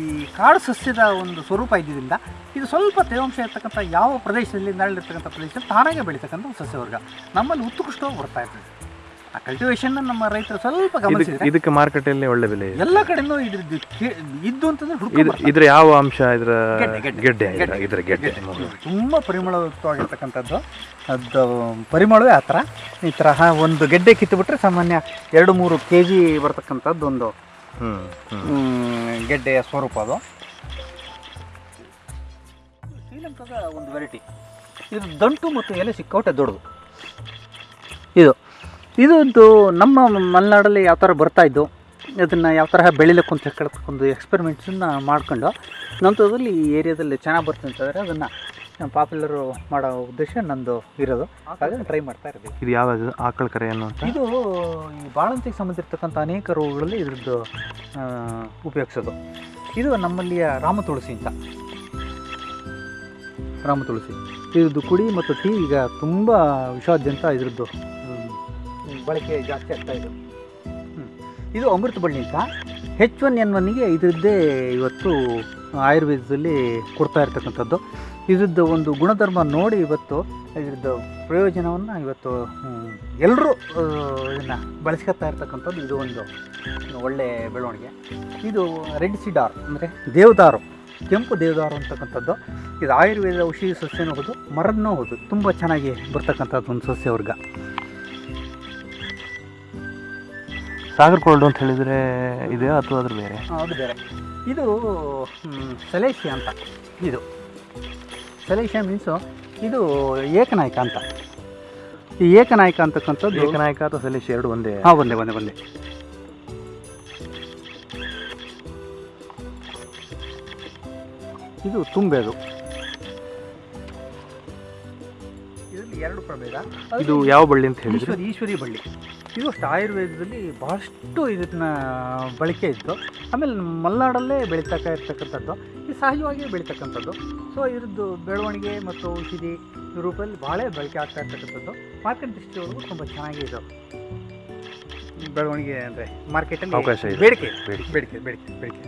ಈ ಕಾಡು ಸಸ್ಯದ ಒಂದು ಸ್ವರೂಪ ಇದ್ದಿದ್ದರಿಂದ ಇದು ಸ್ವಲ್ಪ ತೇವಾಂಶ ಇರ್ತಕ್ಕಂಥ ಯಾವ ಪ್ರದೇಶದಲ್ಲಿ ನರಳಿರ್ತಕ್ಕಂಥ ಪ್ರದೇಶ ತಾನಾಗೆ ಬೆಳೀತಕ್ಕಂಥ ಸಸ್ಯವರ್ಗ. ನಮ್ಮಲ್ಲಿ ಉತ್ಕೃಷ್ಟವಾಗಿ ಬರ್ತಾ ಇರ್ತದೆ. ಕಲ್ಟಿವೇಶನ್ ನಮ್ಮ ರೈತರು ಸ್ವಲ್ಪ ಇದಕ್ಕೆ ಗಮನಿಸಿದ್ರೆ ಇದಕ್ಕೆ ಮಾರ್ಕೆಟಲ್ಲಿ ಒಳ್ಳೆ ಬೆಲೆ ಇದೆ ಎಲ್ಲ ಕಡೆನೂ ಇದ್ರದ್ದು ಕೇ- ಇದ್ದು ಅಂತಂದ್ರೆ ಇದು ಇದ್ರ ಯಾವ ಅಂಶ ಇದ್ರ ಗೆಡ್ಡೆ, ಇದ್ರ-. ಇದ್ರ ಗೆಡ್ಡೆ. ತುಂಬ ಪರಿಮಳಯುಕ್ತವಾಗಿರ್ತಕ್ಕಂಥದ್ದು. ಅದು ಪರಿಮಳವೇ ಆ ಥರ. ಈ ಥರ ಒಂದು ಗೆಡ್ಡೆ ಕಿತ್ತುಬಿಟ್ರೆ ಸಾಮಾನ್ಯ ಎರಡು ಮೂರು ಕೆ ಜಿ ಬರ್ತಕ್ಕಂಥದ್ದು ಒಂದು ಹ್ಮ್ ಹ್ಮ್. ಹ್ಮ್, ಗೆಡ್ಡೆಯ ಸ್ವರೂಪ ಅದು. ಶ್ರೀಲಂಕಾದ ಒಂದು ವೆರೈಟಿ ಇದು ದಂಟು ಮತ್ತು ಎಲೆ ಸಿಕ್ಕೋಟೆ ದೊಡ್ಡದು. ಇದು. ಇದೊಂದು ನಮ್ಮ ಮಲೆನಾಡಲ್ಲಿ ಯಾವ ಥರ ಬರ್ತಾ ಇದ್ದು ಅದನ್ನು ಯಾವ ತರಹ ಬೆಳಿಲಿಕ್ಕೆ ಅಂತ ಹೇಳ್ಕೊಂಡು ಎಕ್ಸ್ಪೆರಿಮೆಂಟ್ಸನ್ನು ಮಾಡ್ಕೊಂಡು ನಂತರದಲ್ಲಿ ಈ ಏರಿಯಾದಲ್ಲಿ ಚೆನ್ನಾಗಿ ಬರ್ತದೆ ಅಂತಂದರೆ ಅದನ್ನು ಪಾಪ್ಯುಲರು ಮಾಡೋ ಉದ್ದೇಶ ನಂದು ಇರೋದು. ಹಾಗಾಗಿ ಟ್ರೈ ಮಾಡ್ತಾ ಇರ್ತೀವಿ ಇದು ಯಾವ್ದು? ಆಕಳ ಕರೆ ಅನ್ನುವಂಥ ಇದು ಈ ಬಾಳಂತಿಗೆ ಸಂಬಂಧಿರ್ತಕ್ಕಂಥ ಅನೇಕ ರೋಗಗಳಲ್ಲಿ ಇದ್ರದ್ದು ಉಪಯೋಗಿಸೋದು. ಇದು ನಮ್ಮಲ್ಲಿಯ ರಾಮ ತುಳಸಿ ಅಂತ. ರಾಮ ತುಳಸಿ. ಇದ್ರದ್ದು ಕುಡಿ ಮತ್ತು ಟೀ ಈಗ ತುಂಬ ವಿಶ್ವಾದ್ಯಂತ ಇದ್ರದ್ದು. ಬಳಕೆ ಜಾಸ್ತಿ ಆಗ್ತಾ ಇದೆ. ಇದು ಅಮೃತ ಬಳ್ಳಿ ಅಂತ. ಹೆಚ್ ಒನ್ ಎನ್ ಒನ್ಗೆ ಇದರದ್ದೇ ಇವತ್ತು ಆಯುರ್ವೇದದಲ್ಲಿ ಕೊಡ್ತಾ ಇರ್ತಕ್ಕಂಥದ್ದು. ಇದ್ರದ್ದು ಒಂದು ಗುಣಧರ್ಮ ನೋಡಿ ಇವತ್ತು ಇದ್ರದ್ದು ಪ್ರಯೋಜನವನ್ನು ಇವತ್ತು ಎಲ್ಲರೂ ಇದನ್ನು ಬಳಸ್ಕೊತಾ ಇರ್ತಕ್ಕಂಥದ್ದು ಇದು ಒಂದು ಒಳ್ಳೆ ಬೆಳವಣಿಗೆ. ಇದು ರೆಡ್ ಸಿಡಾರ್ ಅಂದರೆ ದೇವದಾರು, ಕೆಂಪು ದೇವದಾರು ಅಂತಕ್ಕಂಥದ್ದು. ಇದು ಆಯುರ್ವೇದ ಔಷಧಿ ಸಸ್ಯನೂ ಹೌದು ಮರದನ್ನೂ ಹೌದು, ತುಂಬ ಚೆನ್ನಾಗಿ ಬರ್ತಕ್ಕಂಥದ್ದು ಒಂದು ಸಸ್ಯವರ್ಗ ಸಾಗರ್ ಕೋಲ್ಡ್ ಅಂತ ಹೇಳಿದ್ರೆ ಇದೆಯಾ ಅಥವಾ ಅದ್ರ ಬೇರೆ? ಅದು ಬೇರೆ. ಇದು ಸೆಲೇಷಿ ಅಂತ. ಇದು. ಸಲೇಶಿಯ ಮೀನ್ಸು ಇದು ಏಕನಾಯಕ ಅಂತ. ಈ ಏಕನಾಯಕ ಅಂತಕ್ಕಂಥದ್ದು ಏಕನಾಯಕ ಅಥವಾ ಸಲೇಶಿ ಎರಡು ಒಂದೇ? ಹಾಂ ಒಂದೇ ಒಂದೇ ಒಂದೇ. ಇದು ತುಂಬೆದು. ಎರಡು ಪ್ರಭೇದ. ಇದು ಯಾವ ಬಳ್ಳಿ ಅಂತ ಹೇಳಿದ್ರೆ? ಈಶ್ವರಿ ಈಶ್ವರಿ ಬಳ್ಳಿ. ಇದು ಅಷ್ಟು ಆಯುರ್ವೇದದಲ್ಲಿ ಬಹಳಷ್ಟು ಇದನ್ನ ಬಳಕೆ ಇತ್ತು. ಆಮೇಲೆ ಮಲೆನಾಡಲ್ಲೇ ಬೆಳೀತಕ್ಕ ಇರ್ತಕ್ಕಂಥದ್ದು. ಇದು ಸಹಜವಾಗಿಯೇ ಬೆಳೀತಕ್ಕಂಥದ್ದು. ಸೊ ಇದ್ರದ್ದು ಬೆಳವಣಿಗೆ ಮತ್ತು ಔಷಧಿ ಈ ರೂಪದಲ್ಲಿ ಭಾಳ ಬಳಕೆ ಆಗ್ತಾ ಇರ್ತಕ್ಕಂಥದ್ದು. ಮಾರ್ಕೆಟ್ ದೃಷ್ಟಿಯೊಳಗೂ ತುಂಬ ಚೆನ್ನಾಗಿ ಇದು ಬೆಳವಣಿಗೆ ಅಂದರೆ ಮಾರ್ಕೆಟಲ್ಲಿ ಅವಕಾಶ ಇದೆ. ಬೇಡಿಕೆ ಬೇಡಿಕೆ. ಬೇಡಿಕೆ ಬೇಡಿಕೆ ಬೇಡಿಕೆ.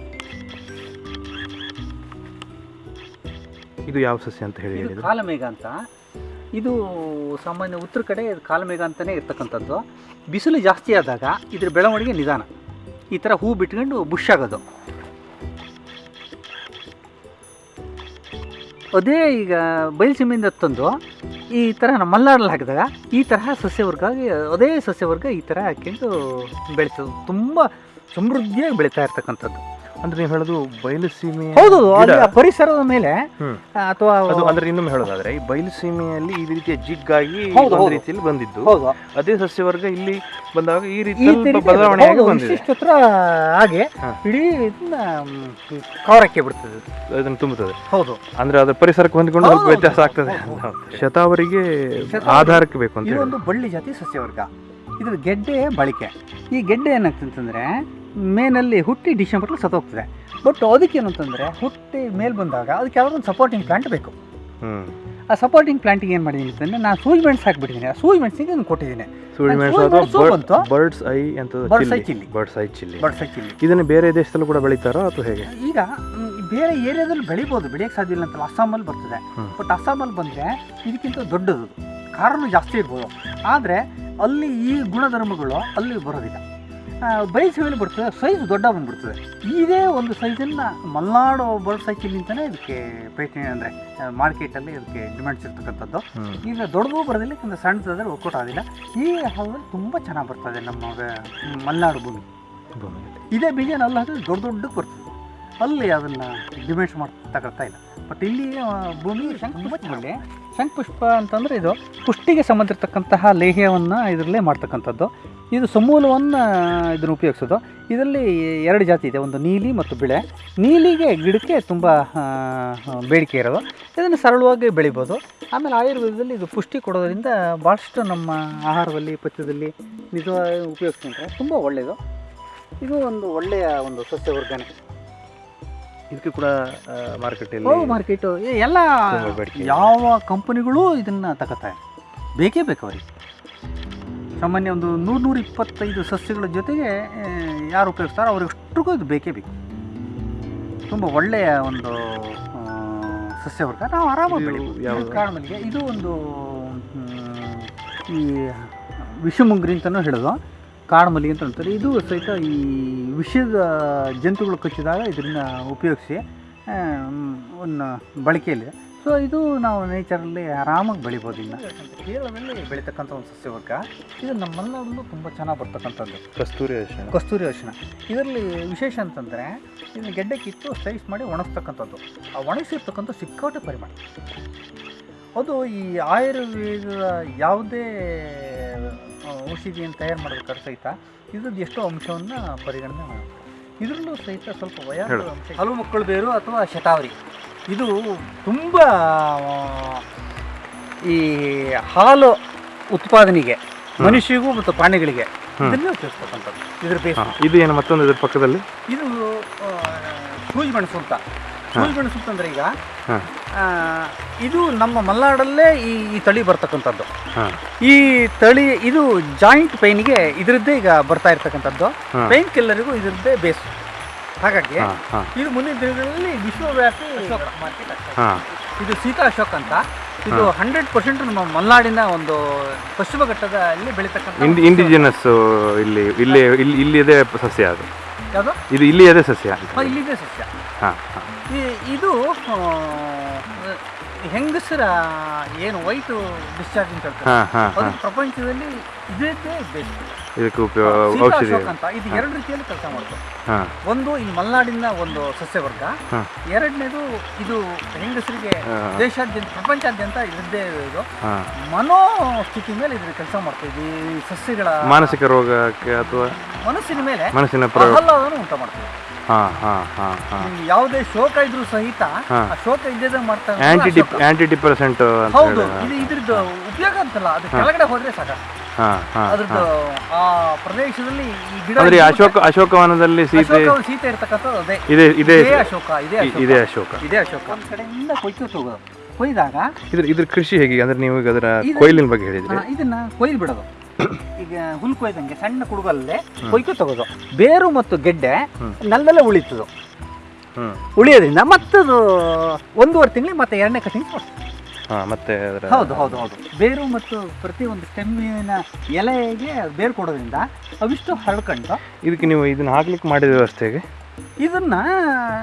ಇದು ಯಾವ ಸಸ್ಯ ಅಂತ ಹೇಳಿ ಕಾಲಮೇಘ ಅಂತ. ಇದು ಸಾಮಾನ್ಯ ಉತ್ತರ ಕಡೆ ಕಾಲಮೇಘ ಅಂತಲೇ ಇರ್ತಕ್ಕಂಥದ್ದು. ಬಿಸಿಲು ಜಾಸ್ತಿ ಆದಾಗ ಇದ್ರ ಬೆಳವಣಿಗೆ ನಿಧಾನ. ಈ ಥರ ಹೂ ಬಿಟ್ಕೊಂಡು ಬುಷ್ ಆಗೋದು. ಅದೇ ಈಗ ಬಯಲುಸೀಮೆಯಿಂದ ತಂದು ಈ ಥರ ನಮ್ಮ ಮಲ್ನಾಡಲ್ಲಿ ಹಾಕಿದಾಗ ಈ ತರಹ ಸಸ್ಯವರ್ಗಾಗಿ ಅದೇ ಸಸ್ಯವರ್ಗ ಈ ಥರ ಹಾಕ್ಕೊಂಡು ಬೆಳೆಸೋದು ತುಂಬ ಸಮೃದ್ಧಿಯಾಗಿ ಬೆಳೀತಾ ಇರ್ತಕ್ಕಂಥದ್ದು. ಅಂದ್ರೆ ನೀವು ಹೇಳೋದು ಬಯಲು ಸೀಮೆ ಹೌದು. ಪರಿಸರದ ಮೇಲೆ ಹ್ಮ್. ಅಥವಾ ಅದು ಅಂದ್ರೆ ಇನ್ನೊಮ್ಮೆ ಹೇಳೋದಾದ್ರೆ ಈ ಬಯಲು ಸೀಮೆಯಲ್ಲಿ ಈ ರೀತಿಯ ಜಿಗ್ಗಾಗಿ ಹೌದು, ಒಂದು ಹೌದು. ರೀತಿಯಲ್ಲಿ ಬಂದಿದ್ದು. ಹೌದು. ಅದೇ ಸಸ್ಯವರ್ಗ ಇಲ್ಲಿ ಬಂದಾಗ ಈ ರೀತಿ ಬದಲಾವಣೆ ಸ್ವಲ್ಪ ರೀತಿ ಬದಲಾವಣೆಯಾಗಿ ಹೌದು, ಬಂದಿದೆ. ಇಷ್ಟಿಷ್ಟು ಹತ್ರ ಹಾಗೆ. ಇಡೀ ಇದನ್ನ ಕವರಕ್ಕೆ ಬಿಡ್ತದೆ. ಅದನ್ನು ತುಂಬುತ್ತದೆ. ಹೌದು. ಅಂದ್ರೆ ಅದರ ಪರಿಸರಕ್ಕೆ ಹೊಂದಿಕೊಂಡು ಸ್ವಲ್ಪ ಹೌದು, ವ್ಯತ್ಯಾಸ ಆಗ್ತದೆ. ಶತಾವರಿಗೆ ಶತಾವರಿ. ಆಧಾರಕ್ಕೆ ಬೇಕು ಅಂತ ಹೇಳಿ ಇದೊಂದು ಬಳ್ಳಿ ಜಾತಿ ಸಸ್ಯವರ್ಗ. ಇದ್ರ ಗೆಡ್ಡೆ ಬಳಕೆ. ಈ ಗೆಡ್ಡೆ ಏನಾಗ್ತಂತಂದ್ರೆ ಮೇನಲ್ಲಿ ಹುಟ್ಟಿ ಡಿಸೆಂಬರ್ಲಿ ಸತ್ತೋಗ್ತದೆ ಬಟ್ ಅದಕ್ಕೆ ಅಂತಂದ್ರೆ ಹುಟ್ಟಿ ಮೇಲೆ ಬಂದಾಗ ಅದಕ್ಕೆ ಯಾವುದೊಂದು ಸಪೋರ್ಟಿಂಗ್ ಪ್ಲಾಂಟ್ ಬೇಕು. ಆ ಸಪೋರ್ಟಿಂಗ್ ಪ್ಲಾಂಟಿಗೆ ಏನು ಮಾಡಿದ್ದೀನಿ ಅಂತಂದ್ರೆ ನಾನು ಸೂಜ್ ಮೆಣಸು ಹಾಕ್ಬಿಟ್ಟಿದ್ದೀನಿ. ಆ ಸೂಜ್ ಮೆಣಸಿಗೆ ನಾನು ಕೊಟ್ಟಿದ್ದೀನಿ ಬರ್ಡ್ಸ್ ಐ ಅಂತ. ಬರ್ಡ್ಸ್ ಐ ಚಿಲ್ಲಿ ಇದನ್ನು ಬೇರೆ ದೇಶದಲ್ಲೂ ಕೂಡ ಬೆಳಿತಾರೋ ಅಥವಾ ಹೇಗೆ? ಈಗ ಬೇರೆ ಏರಿಯಾದಲ್ಲಿ ಬೆಳಿಬೋದು ಬೆಳೆಯಕ್ಕೆ ಸಾಧ್ಯ ಇಲ್ಲ ಅಂತಲ್ಲ ಅಸ್ಸಾಮಲ್ಲಿ ಬರ್ತದೆ. ಬಟ್ ಅಸ್ಸಾಮಲ್ಲಿ ಬಂದರೆ ಇದಕ್ಕಿಂತ ದೊಡ್ಡದು. ಕಾರಣ ಜಾಸ್ತಿ ಇರ್ಬೋದು. ಆದರೆ ಅಲ್ಲಿ ಈ ಗುಣಧರ್ಮಗಳು ಅಲ್ಲಿ ಬರೋದಿಲ್ಲ. ಬಯಸಿನಲ್ಲಿ ಬರ್ತದೆ ಸೈಜ್ ದೊಡ್ಡ ಬಂದ್ಬಿಡ್ತದೆ. ಇದೇ ಒಂದು ಸೈಜನ್ನು ಮಲ್ನಾಡು ಬರ್ಡ್ ಸೈಕಲ್ ಅಂತಲೇ ಇದಕ್ಕೆ ಪೇಟೆ ಅಂದರೆ ಮಾರ್ಕೆಟಲ್ಲಿ ಇದಕ್ಕೆ ಡಿಮ್ಯಾಂಡ್ಸ್ ಇರ್ತಕ್ಕಂಥದ್ದು. ಈಗ ದೊಡ್ಡದು ಬರೋದಿಲ್ಲ ಒಂದು ಸಣ್ಣದಾದ್ರೆ ಒಕ್ಕೋಟ ಆಗಿಲ್ಲ ಈ ಹಾಲಲ್ಲಿ ತುಂಬ ಚೆನ್ನಾಗಿ ಬರ್ತದೆ ನಮ್ಮ ಮಲ್ನಾಡು ಭೂಮಿ. ಇದೇ ಬೀಜ ಅಲ್ಲಿ ಹಾಕಿದ್ರೆ ದೊಡ್ಡ ದೊಡ್ಡಕ್ಕೆ ಬರ್ತದೆ. ಅಲ್ಲಿ ಅದನ್ನು ಡಿಮ್ಯಾಂಡ್ಸ್ ಮಾಡಿ ತಗೊಳ್ತಾ ಇಲ್ಲ. ಬಟ್ ಇಲ್ಲಿ ಭೂಮಿ ತುಂಬ ಶಂಕುಪುಷ್ಪದಲ್ಲಿ ಶಂಖಪುಷ್ಪ ಅಂತಂದರೆ ಇದು ಪುಷ್ಟಿಗೆ ಸಂಬಂಧಿರ್ತಕ್ಕಂತಹ ಲೇಹ್ಯವನ್ನು ಇದರಲ್ಲೇ ಮಾಡ್ತಕ್ಕಂಥದ್ದು. ಇದು ಸಮೂಲವನ್ನು ಇದನ್ನು ಉಪಯೋಗಿಸೋದು. ಇದರಲ್ಲಿ ಎರಡು ಜಾತಿ ಇದೆ. ಒಂದು ನೀಲಿ ಮತ್ತು ಬಿಳೆ. ನೀಲಿಗೆ ಗಿಡಕ್ಕೆ ತುಂಬ ಬೇಡಿಕೆ ಇರೋದು. ಇದನ್ನು ಸರಳವಾಗಿ ಬೆಳಿಬೋದು. ಆಮೇಲೆ ಆಯುರ್ವೇದದಲ್ಲಿ ಇದು ಪುಷ್ಟಿ ಕೊಡೋದರಿಂದ ಭಾಳಷ್ಟು ನಮ್ಮ ಆಹಾರದಲ್ಲಿ, ಪಥ್ಯದಲ್ಲಿ ನಿಜವಾಗಿ ಉಪಯೋಗಿಸ್ಕೊಂಡ್ರೆ ತುಂಬ ಒಳ್ಳೆಯದು ಇದು ಒಂದು ಒಳ್ಳೆಯ ಒಂದು ಸಸ್ಯವರ್ಗನೆ. ಇದಕ್ಕೆ ಕೂಡ ಮಾರ್ಕೆಟಲ್ಲಿ ಮಾರ್ಕೆಟ್. ಎಲ್ಲ. ಯಾವ ಕಂಪನಿಗಳು ಇದನ್ನು ತಗೋತಾರೆ ಬೇಕೇ ಬೇಕು ಅವ್ರಿಗೆ. ಸಾಮಾನ್ಯ ಒಂದು ನೂರು ನೂರ ಇಪ್ಪತ್ತೈದು ಸಸ್ಯಗಳ ಜೊತೆಗೆ ಯಾರು ಉಪಯೋಗಿಸ್ತಾರೋ ಅವ್ರಿಗಷ್ಟಿಗೂ ಇದು ಬೇಕೇ ಬೇಕು. ತುಂಬ ಒಳ್ಳೆಯ ಒಂದು ಸಸ್ಯ ವರ್ಗ. ನಾವು ಆರಾಮಾಗಿ ಯಾವುದು? ಇದು ಒಂದು ಈ ವಿಷಮುಂಗ್ರಿ ಅಂತಲೂ ಹೇಳೋದು. ಕಾಡುಮಲ್ಲಿಗೆ ಅಂತ ಅಂತಾರೆ ಇದು ಸಹಿತ ಈ ವಿಷದ ಜಂತುಗಳು ಕಚ್ಚಿದಾಗ ಇದರಿಂದ ಉಪಯೋಗಿಸಿ ಒಂದು ಬಳಕೆಯಲ್ಲಿದೆ ಸೊ ಇದು ನಾವು ನೇಚರಲ್ಲಿ ಆರಾಮಾಗಿ ಬೆಳಿಬೋದು ಇನ್ನು. ಕೇರಳದಲ್ಲಿ ಬೆಳೀತಕ್ಕಂಥ ಒಂದು ಸಸ್ಯವರ್ಗ ಇದು ನಮ್ಮ ಮಲೆನಾಡಲ್ಲೂ ತುಂಬ ಚೆನ್ನಾಗಿ ಬರ್ತಕ್ಕಂಥದ್ದು. ಕಸ್ತೂರಿ ಅರಿಶಿನ ಕಸ್ತೂರಿ ಅರಿಶಿನ ಇದರಲ್ಲಿ ವಿಶೇಷ ಅಂತಂದರೆ ಇದನ್ನು ಗೆಡ್ಡೆ ಕಿತ್ತು ಸ್ಲೈಸ್ ಮಾಡಿ ಒಣಗಿಸ್ತಕ್ಕಂಥದ್ದು. ಆ ಒಣಗಿಸಿರ್ತಕ್ಕಂಥ ಸಿಕ್ಕಾಟೆ ಪರಿಮಾಣ ಅದು ಈ ಆಯುರ್ವೇದದ ಯಾವುದೇ ಔಷಧಿಯನ್ನು ತಯಾರು ಮಾಡಬೇಕಾದ್ರೆ ಸಹಿತ ಇದ್ರದ್ದು ಎಷ್ಟೋ ಅಂಶವನ್ನು ಪರಿಗಣನೆ ಮಾಡಬೇಕು ಇದರಲ್ಲೂ ಸಹಿತ ಸ್ವಲ್ಪ ವಯಸ್ಸು ಅಂಶ ಹಲವು ಮಕ್ಕಳು ಬೇರು ಅಥವಾ ಶತಾವರಿ. ಇದು ತುಂಬ ಈ ಹಾಲು ಉತ್ಪಾದನೆಗೆ ಮನುಷ್ಯರಿಗೂ ಮತ್ತು ಪ್ರಾಣಿಗಳಿಗೆ ಇದನ್ನ ಉಪಯೋಗಿಸ್ತಕ್ಕಂಥದ್ದು. ಇದ್ರ ಬೇಸ್. ಇದು ಏನು ಮತ್ತೊಂದು ಇದ್ರ ಪಕ್ಕದಲ್ಲಿ? ಇದು ಸೂಜಿ ಮೆಣಸು ಅಂತ. ಮೆಣಸು ಅಂತಂದ್ರೆ ಈಗ ಆ, ಇದು ನಮ್ಮ ಮಲೆನಾಡಲ್ಲೇ ಈ ಈ ತಳಿ ಬರ್ತಕ್ಕಂಥದ್ದು. ಹಾಂ. ಈ ತಳಿ ಇದು ಜಾಯಿಂಟ್ ಪೈನ್ಗೆ ಇದರದ್ದೇ ಈಗ ಬರ್ತಾ ಇರ್ತಕ್ಕಂಥದ್ದು. ಪೈನ್ ಕಿಲ್ಲರಿಗೂ ಇದರದ್ದೇ ಬೇಸ್. ಹಾಗಾಗಿ ಇದು ಮುಂದಿನ ದಿನಗಳಲ್ಲಿ ವಿಶ್ವವ್ಯಾಪಿ ಮಾರ್ಕೆಟ್ ಆಗ್ತದೆ ಇದು. ಸೀತಾ ಅಶೋಕ್ ಅಂತ. ಇದು ಹಂಡ್ರೆಡ್ ಪರ್ಸೆಂಟ್ ನಮ್ಮ ಮಲೆನಾಡಿನ ಒಂದು ಪಶ್ಚಿಮ ಘಟ್ಟದ ಅಲ್ಲಿ ಬೆಳೀತಕ್ಕಂಥ ಇಂಡಿ ಇಂಡಿಜಿನಸ್ ಇಲ್ಲಿ ಇಲ್ಲಿ ಇಲ್ಲಿ ಇಲ್ಲಿಯದೇ ಸಸ್ಯ ಅದು. ಯಾವುದು? ಇದು ಇಲ್ಲಿಯದೇ ಸಸ್ಯ. ಇಲ್ಲಿದೆ ಸಸ್ಯ. ಹಾಂ ಹಾಂ. ಈ- ಇದು ಹೆಂಗಸರ ಏನು ವೈಟು ಡಿಸ್ಚಾರ್ಜ್ ಅಂತ ಹೇಳ್ತಾರೆ. ಪ್ರಪಂಚದಲ್ಲಿ ಇದೇ ಬೆಸ್ಟ್ ಇದಕ್ಕೆ ಉಪಯೋಗ ಔಷಧಿ. ಅಂತ. ಇದು ಎರಡು ರೀತಿಯಲ್ಲಿ ಕೆಲಸ ಮಾಡ್ತಾರೆ. ಒಂದು ಈ ಮಲೆನಾಡಿನ ಒಂದು ಸಸ್ಯವರ್ಗ. ಎರಡನೇದು ಇದು ಹೆಂಗಸರಿಗೆ. ದೇಶಾದ್ಯಂತ ಪ್ರಪಂಚಾದ್ಯಂತ ಇದ್ದೇ ಇದು ಮನೋಸ್ಥಿತಿ ಮೇಲೆ ಇದ್ರ ಕೆಲಸ ಮಾಡ್ತದೆ ಈ ಸಸ್ಯಗಳ ಮಾನಸಿಕ ರೋಗಕ್ಕೆ ಅಥವಾ ಮನಸ್ಸಿನ ಮೇಲೆ ಮನಸ್ಸಿನ ಪ್ರಯೋಗ ಆಹ್ಲಾದವನ್ನು ಉಂಟು ಮಾಡ್ತೀವಿ ಯಾವುದೇ ಶೋಕ ಇದ್ರು ಸಹಿತ ಆ ಶೋಕ ಇದ್ದೇ ಮಾಡ್ತಾರೆ ಹೌದು. ಇದು ಇದ್ರದ್ದು ಉಪಯೋಗ ಅಂತಲ್ಲ. ಅದು ಕೆಳಗಡೆ ಹೋದ್ರೆ ಸಾಕ ಅದ್ರದ್ದು ಆ ಪ್ರದೇಶದಲ್ಲಿ ಈ ಗಿಡ ಅಂದ್ರೆ ಈ ಅಶೋಕ ಅಶೋಕವನದಲ್ಲಿ ಸೀತೆ ಅಶೋಕ ಸೀತೆ ಇರ್ತಕ್ಕಂಥದ್ದು ಅದೇ. ಇದೆ ಇದೆ ಇದೇ ಅಶೋಕ ಇದೇ ಅಶೋಕ. ಇದೆ ಅಶೋಕ. ಇದೇ ಅಶೋಕ. ಒಂದ್ ಕಡೆಯಿಂದ ಕೊಯ್ಕೋತ ಹೋಗೋದು. ಕೊಯ್ದಾಗ ಇದ್ರ ಇದ್ರ ಕೃಷಿ ಹೇಗೆ? ಅಂದ್ರೆ ನೀವು ಈಗ ಅದರ ಇದು- ಕೊಯ್ಲಿನ ಬಗ್ಗೆ ಹೇಳಿದ್ರಿ. ಆ, ಇದನ್ನ ಕೊಯ್ದು ಬಿಡೋದು. [COUGHS] ಈಗ ಹುಲ್ ಕೊಯ್ದಂಗೆ ಸಣ್ಣ ಕುಡುಗಲ್ಲೇ ಕೊಯ್ಕೊ ತಗೋದು. ಬೇರು ಮತ್ತು ಗೆಡ್ಡೆ ನಲ್ಲೆಲ್ಲ ಉಳಿತದು. ಹ್ಮ್. ಉಳಿಯೋದ್ರಿಂದ ಮತ್ತದು ಒಂದೂವರೆ ತಿಂಗಳು ಮತ್ತೆ ಎರಡನೇ ಕಟಿಂಗ್ ಮತ್ತೆ ಹೌದು ಹೌದು ಹೌದು. ಬೇರು ಮತ್ತು ಪ್ರತಿ ಒಂದು ಸ್ಟೆಮ್ಮಿನ ಎಲೆಗೆ ಬೇರು ಕೊಡೋದ್ರಿಂದ ಅವಿಷ್ಟು ಹರಡ್ಕೊಂಡು ಇದಕ್ಕೆ ನೀವು ಇದನ್ನ ಹಾಕ್ಲಿಕ್ಕೆ ಮಾಡಿದ ವ್ಯವಸ್ಥೆಗೆ ಇದನ್ನ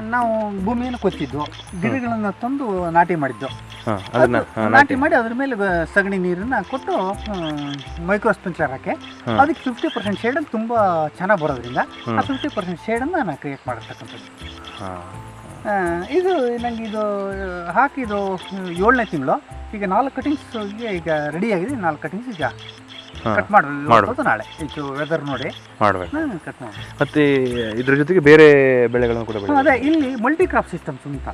ನಾವು ಭೂಮಿಯನ್ನು ಕೊತ್ತಿದ್ದು ಗಿಡಗಳನ್ನು ತಂದು ನಾಟಿ ಮಾಡಿದ್ದು. ನಾಟಿ ಮಾಡಿ ಅದ್ರ ಮೇಲೆ ಸಗಣಿ ನೀರನ್ನ ಕೊಟ್ಟು ಮೈಕ್ರೋ ಸ್ಪ್ರಿಂಕ್ಲರ್ ಹಾಕಿ. ಅದಕ್ಕೆ ಫಿಫ್ಟಿ ಪರ್ಸೆಂಟ್ ಶೇಡ್ ತುಂಬಾ ಚೆನ್ನಾಗಿ ಬರೋದ್ರಿಂದ ಆ. ಫಿಫ್ಟಿ ಪರ್ಸೆಂಟ್ ಶೇಡನ್ನು ನಾನು ಕ್ರಿಯೇಟ್ ಮಾಡಿರ್ತಕ್ಕಂಥದ್ದು. ಇದು ನನಗೆ ಇದು ಹಾಕಿದ್ದು ಏಳನೇ ತಿಂಗಳು. ಈಗ ನಾಲ್ಕು ಕಟಿಂಗ್ಸ್ಗೆ ಈಗ ರೆಡಿ ಆಗಿದೆ. ನಾಲ್ಕು ಕಟಿಂಗ್ಸ್ ಈಗ ಕಟ್ ಮಾಡ್ಬೋದು. ನಾಳೆ. ಇದು ವೆದರ್ ನೋಡಿ. ಮಾಡಬೇಕು ನಾನು ಕಟ್ ಮಾಡಿ ಮತ್ತೆ ಇದ್ರ ಜೊತೆಗೆ ಬೇರೆ ಬೆಳೆಗಳನ್ನು ಕೂಡ ಅದೇ ಇಲ್ಲಿ ಮಲ್ಟಿ ಕ್ರಾಪ್ ಸಿಸ್ಟಮ್ಸ್ ಅಂತ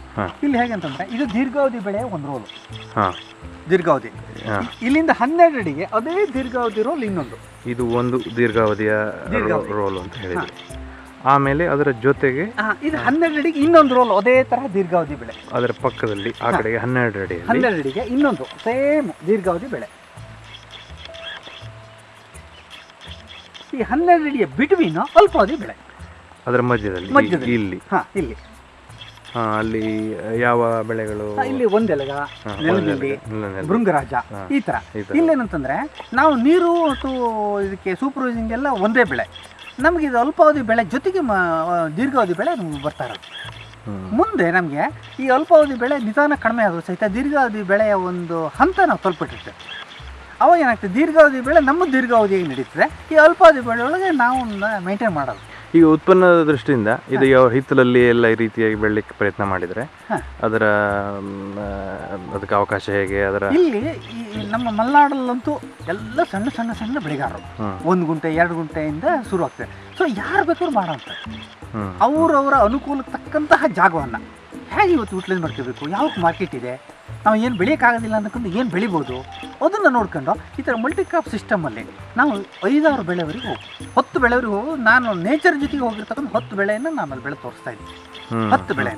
ಇಲ್ಲಿ ಹೇಗೆ ಅಂತಂದ್ರೆ ಇದು ದೀರ್ಘಾವಧಿ ಬೆಳೆ ಒಂದು ರೋಲು ದೀರ್ಘಾವಧಿ. ಇಲ್ಲಿಂದ ಹನ್ನೆರಡು ಅಡಿಗೆ ಅದೇ ದೀರ್ಘಾವಧಿ ರೋಲ್ ಇನ್ನೊಂದು. ಇದು ಒಂದು ದೀರ್ಘಾವಧಿಯ ರೋಲ್ ಅಂತ ಹೇಳಿದ್ರಿ. ಆಮೇಲೆ ಅದರ ಜೊತೆಗೆ ಇದು ಹನ್ನೆರಡು ಅಡಿಗೆ ಇನ್ನೊಂದು ರೋಲ್ ಅದೇ ತರ ದೀರ್ಘಾವಧಿ ಬೆಳೆ. ಅದರ ಪಕ್ಕದಲ್ಲಿ ಆ ಕಡೆಗೆ ಹನ್ನೆರಡು ಅಡಿ ಹನ್ನೆರಡು ಅಡಿಗೆ ಇನ್ನೊಂದು ಸೇಮ್ ದೀರ್ಘಾವಧಿ ಬೆಳೆ. ಈ ಹನ್ನೆರಡು ಅಡಿಯ ಬಿಟ್ವೀನ್ ಅಲ್ಪಾವಧಿ ಬೆಳೆ. ಅದರ ಮಧ್ಯದಲ್ಲಿ. ಇಲ್ಲಿ ಹಾ ಇಲ್ಲಿ. ಅಲ್ಲಿ ಯಾವ ಬೆಳೆಗಳು? ಇಲ್ಲಿ ಒಂದೆಲಗ ನೆಲದಲ್ಲಿ. ಭೃಂಗರಾಜ ಈ ತರ. ಈ ತರ. ಇಲ್ಲೇನಂತಂದ್ರೆ ನಾವು ನೀರು ಮತ್ತು ಇದಕ್ಕೆ ಸೂಪರ್ವೈಸಿಂಗ್ ಎಲ್ಲ ಒಂದೇ ಬೆಳೆ. ನಮಗೆ ಇದು ಅಲ್ಪಾವಧಿ ಬೆಳೆ ಜೊತೆಗೆ ಮ ದೀರ್ಘಾವಧಿ ಬೆಳೆ ನಮಗೆ ಬರ್ತಾ ಇರೋದು. ಮುಂದೆ ನಮಗೆ ಈ ಅಲ್ಪಾವಧಿ ಬೆಳೆ ನಿಧಾನ ಕಡಿಮೆ ಆದರೂ ಸಹಿತ ದೀರ್ಘಾವಧಿ ಬೆಳೆಯ ಒಂದು ಹಂತ ನಾವು ತಲುಪಿಟ್ಟಿರ್ತೇವೆ ಅವಾಗ ಏನಾಗ್ತದೆ? ದೀರ್ಘಾವಧಿ ಬೆಳೆ ನಮ್ಮ ದೀರ್ಘಾವಧಿಯಾಗಿ ನಡೀತದೆ. ಈ ಅಲ್ಪಾವಧಿ ಬೆಳೆ ಒಳಗೆ ನಾವು ಮೇಂಟೈನ್ ಮಾಡೋದು ಈಗ ಉತ್ಪನ್ನದ ದೃಷ್ಟಿಯಿಂದ ಇದು ಯಾವ ಹಿತ್ತಲಲ್ಲಿ ಎಲ್ಲ ಈ ರೀತಿಯಾಗಿ ಬೆಳಲಿಕ್ಕೆ ಪ್ರಯತ್ನ ಮಾಡಿದರೆ ಅದರ ಅದಕ್ಕೆ ಅವಕಾಶ ಹೇಗೆ? ಅದರ ಇಲ್ಲಿ ನಮ್ಮ ಮಲೆನಾಡಲ್ಲಂತೂ ಎಲ್ಲ ಸಣ್ಣ ಸಣ್ಣ ಸಣ್ಣ ಬೆಳೆಗಾರರು. ಒಂದು ಗುಂಟೆ ಎರಡು ಗುಂಟೆಯಿಂದ ಶುರು ಆಗ್ತದೆ ಸೊ ಯಾರು ಬೇಕಾದ್ರೂ ಮಾಡೋಂಥ ಅವರವರ ಅನುಕೂಲಕ್ಕೆ ತಕ್ಕಂತಹ ಜಾಗವನ್ನು ಹೇಗೆ ಇವತ್ತು ಯೂಟಿಲೈಸ್ ಮಾಡ್ಕೋಬೇಕು? ಯಾವ್ದು ಮಾರ್ಕೆಟ್ ಇದೆ? ನಾವು ಏನು ಬೆಳೆಯೋಕ್ಕಾಗೋದಿಲ್ಲ ಅನ್ನೋಕ್ಕೊಂದು ಏನು ಬೆಳಿಬೋದು ಅದನ್ನು ನೋಡ್ಕೊಂಡು ಈ ಥರ ಮಲ್ಟಿ ಕ್ರಾಪ್ ಸಿಸ್ಟಮಲ್ಲಿ ನಾವು ಐದಾರು ಬೆಳೆವರಿಗೆ ಹೋಗಿ ಹತ್ತು ಬೆಳೆವರಿಗೆ ಹೋಗಿ ನಾನು ನೇಚರ್ ಜೊತೆಗೆ ಹೋಗಿರ್ತಕ್ಕಂಥ ಹತ್ತು ಬೆಳೆಯನ್ನು ನಾನು ಅಲ್ಲಿ ಬೆಳೆ ತೋರಿಸ್ತಾ ಇದ್ದೀನಿ. ಹತ್ತು ಬೆಳೆ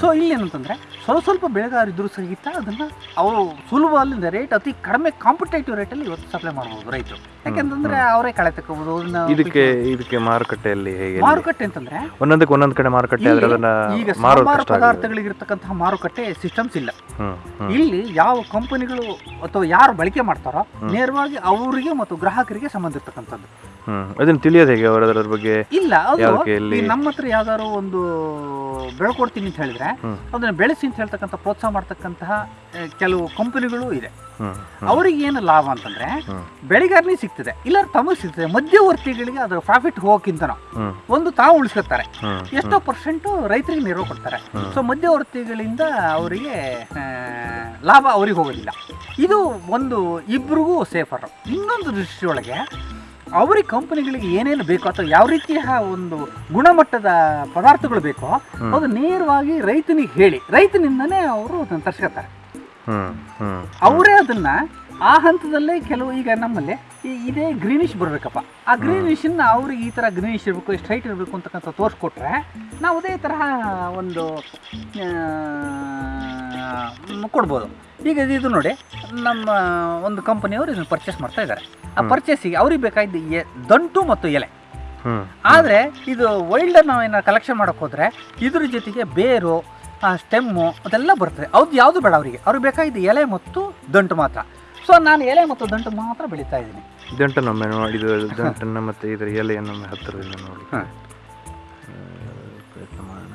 ಸೊ ಇಲ್ಲಿ ಏನಂತಂದರೆ ಸ್ವಲ್ಪ ಸ್ವಲ್ಪ ಬೆಳೆಗಾರಿದ್ರು ಸಹಿತ ಅದನ್ನ ಅವರು ಸುಲಭ ಅಲ್ಲಿಂದ ರೇಟ್ ಅತಿ ಕಡಿಮೆ ಕಾಂಪಿಟೇಟಿವ್ ರೇಟಲ್ಲಿ ಇವತ್ತು ಸಪ್ಲೈ ಮಾಡ್ಬೋದು ರೈತರು. ಯಾಕೆಂತಂದ್ರೆ ಅವರೇ ಕಳೆ ತಗೋಬಹುದು ಅದನ್ನ ಇದಕ್ಕೆ ಇದಕ್ಕೆ ಮಾರುಕಟ್ಟೆಯಲ್ಲಿ ಹೇಗೆ? ಮಾರುಕಟ್ಟೆ ಅಂತಂದ್ರೆ ಒಂದೊಂದಕ್ಕೆ ಒಂದೊಂದು ಕಡೆ ಮಾರುಕಟ್ಟೆ ಈಗ ಆಗಿದೆ. ಪದಾರ್ಥಗಳಿಗಿರ್ತಕ್ಕಂತಹ ಮಾರುಕಟ್ಟೆ ಸಿಸ್ಟಮ್ಸ್ ಇಲ್ಲ. ಇಲ್ಲಿ ಯಾವ ಕಂಪನಿಗಳು ಅಥವಾ ಯಾರು ಬಳಕೆ ಮಾಡ್ತಾರೋ. ನೇರವಾಗಿ ಅವರಿಗೆ ಮತ್ತು ಗ್ರಾಹಕರಿಗೆ ಸಂಬಂಧ ಇರ್ತಕ್ಕಂಥದ್ದು. ಹ್ಮ್. ಅದನ್ನ ತಿಳಿಯೋದು ಹೇಗೆ ಅವರ ಅದರ ಬಗ್ಗೆ? ಇಲ್ಲ ಅದು ನಮ್ಮ ಹತ್ರ ಯಾವ್ದಾದ್ರು ಒಂದು ಬೆಳ್ಕೊಡ್ತೀನಿ ಅಂತ ಹೇಳಿದ್ರೆ ಅದನ್ನ ಬೆಳೆಸಿ ಅಂತ ಹೇಳ್ತಕ್ಕಂಥ ಪ್ರೋತ್ಸಾಹ ಮಾಡ್ತಕ್ಕಂತಹ ಕೆಲವು ಕಂಪನಿಗಳು ಇದೆ. ಅವರಿಗೆ ಏನು ಲಾಭ ಅಂತಂದ್ರೆ. ಬೆಳೆಗಾರನಿಗೆ ಸಿಗ್ತದೆ ಇಲ್ಲ ತಮಗೆ ಸಿಗ್ತದೆ ಮಧ್ಯವರ್ತಿಗಳಿಗೆ ಅದರ ಪ್ರಾಫಿಟ್ ಹೋಗಕ್ಕಿಂತ ಒಂದು ತಾವು ಉಳಿಸ್ಕೊತಾರೆ ಎಷ್ಟೋ ಪರ್ಸೆಂಟು ರೈತರಿಗೆ ನೆರವು ಕೊಡ್ತಾರೆ. ಸೊ ಮಧ್ಯವರ್ತಿಗಳಿಂದ ಅವರಿಗೆ ಲಾಭ ಅವ್ರಿಗೆ ಹೋಗೋದಿಲ್ಲ. ಇದು ಒಂದು ಇಬ್ಬರಿಗೂ ಸೇಫರ್ ಇನ್ನೊಂದು ದೃಷ್ಟಿಯೊಳಗೆ ಅವ್ರಿಗೆ ಕಂಪನಿಗಳಿಗೆ ಏನೇನು ಬೇಕೋ ಅಥವಾ ಯಾವ ರೀತಿಯ ಒಂದು ಗುಣಮಟ್ಟದ ಪದಾರ್ಥಗಳು ಬೇಕೋ ಅದು ನೇರವಾಗಿ ರೈತನಿಗೆ ಹೇಳಿ. ರೈತನಿಂದನೇ ಅವರು ಅದನ್ನು ತರಿಸ್ಕೊತಾರೆ. ಅವರೇ ಅದನ್ನ ಆ ಹಂತದಲ್ಲೇ ಕೆಲವು ಈಗ ನಮ್ಮಲ್ಲಿ ಈ ಇದೇ ಗ್ರೀನಿಶ್ ಬರಬೇಕಪ್ಪ. ಆ ಗ್ರೀನಿಶನ್ನ ಅವ್ರಿಗೆ ಈ ಥರ ಗ್ರೀನಿಶ್ ಇರಬೇಕು ಸ್ಟ್ರೈಟ್ ಇರಬೇಕು ಅಂತಕ್ಕಂಥ ತೋರಿಸ್ಕೊಟ್ರೆ ನಾವು ಅದೇ ತರಹ ಒಂದು ಕೊಡ್ಬೋದು. ಈಗ ಇದು- ನೋಡಿ ನಮ್ಮ ಒಂದು ಕಂಪನಿಯವರು ಇದನ್ನು ಪರ್ಚೇಸ್ ಮಾಡ್ತಾ ಇದ್ದಾರೆ. ಆ. ಪರ್ಚೇಸಿಗೆ ಅವ್ರಿಗೆ ಬೇಕಾಗಿದ್ದು ಎ ದಂಟು ಮತ್ತು ಎಲೆ. ಆದರೆ ಇದು ವೈಲ್ಡರ್ ನಾವು ಏನಾರು ಕಲೆಕ್ಷನ್ ಮಾಡೋಕೆ ಹೋದರೆ ಇದ್ರ ಜೊತೆಗೆ ಬೇರು ಸ್ಟೆಮ್ಮು ಅದೆಲ್ಲ ಬರ್ತದೆ. ಅದು ಯಾವುದು ಬೇಡ ಅವರಿಗೆ. ಅವ್ರಿಗೆ ಬೇಕಾಗಿದ್ದು ಎಲೆ ಮತ್ತು ದಂಟು ಮಾತ್ರ. ಸೊ ನಾನು ಎಲೆ ಮತ್ತು ದಂಟು ಮಾತ್ರ ಬೆಳೀತಾ ಇದ್ದೀನಿ. ದಂಟನೊಮ್ಮೆ ನೋಡಿದ ದಂಟನ್ನ ಮತ್ತು ಇದರ ಎಲೆಯನ್ನೊಮ್ಮೆ ಹತ್ತಿರದಿಂದ ನೋಡಿ. ಪ್ರಯತ್ನ ಮಾಡೋಣ.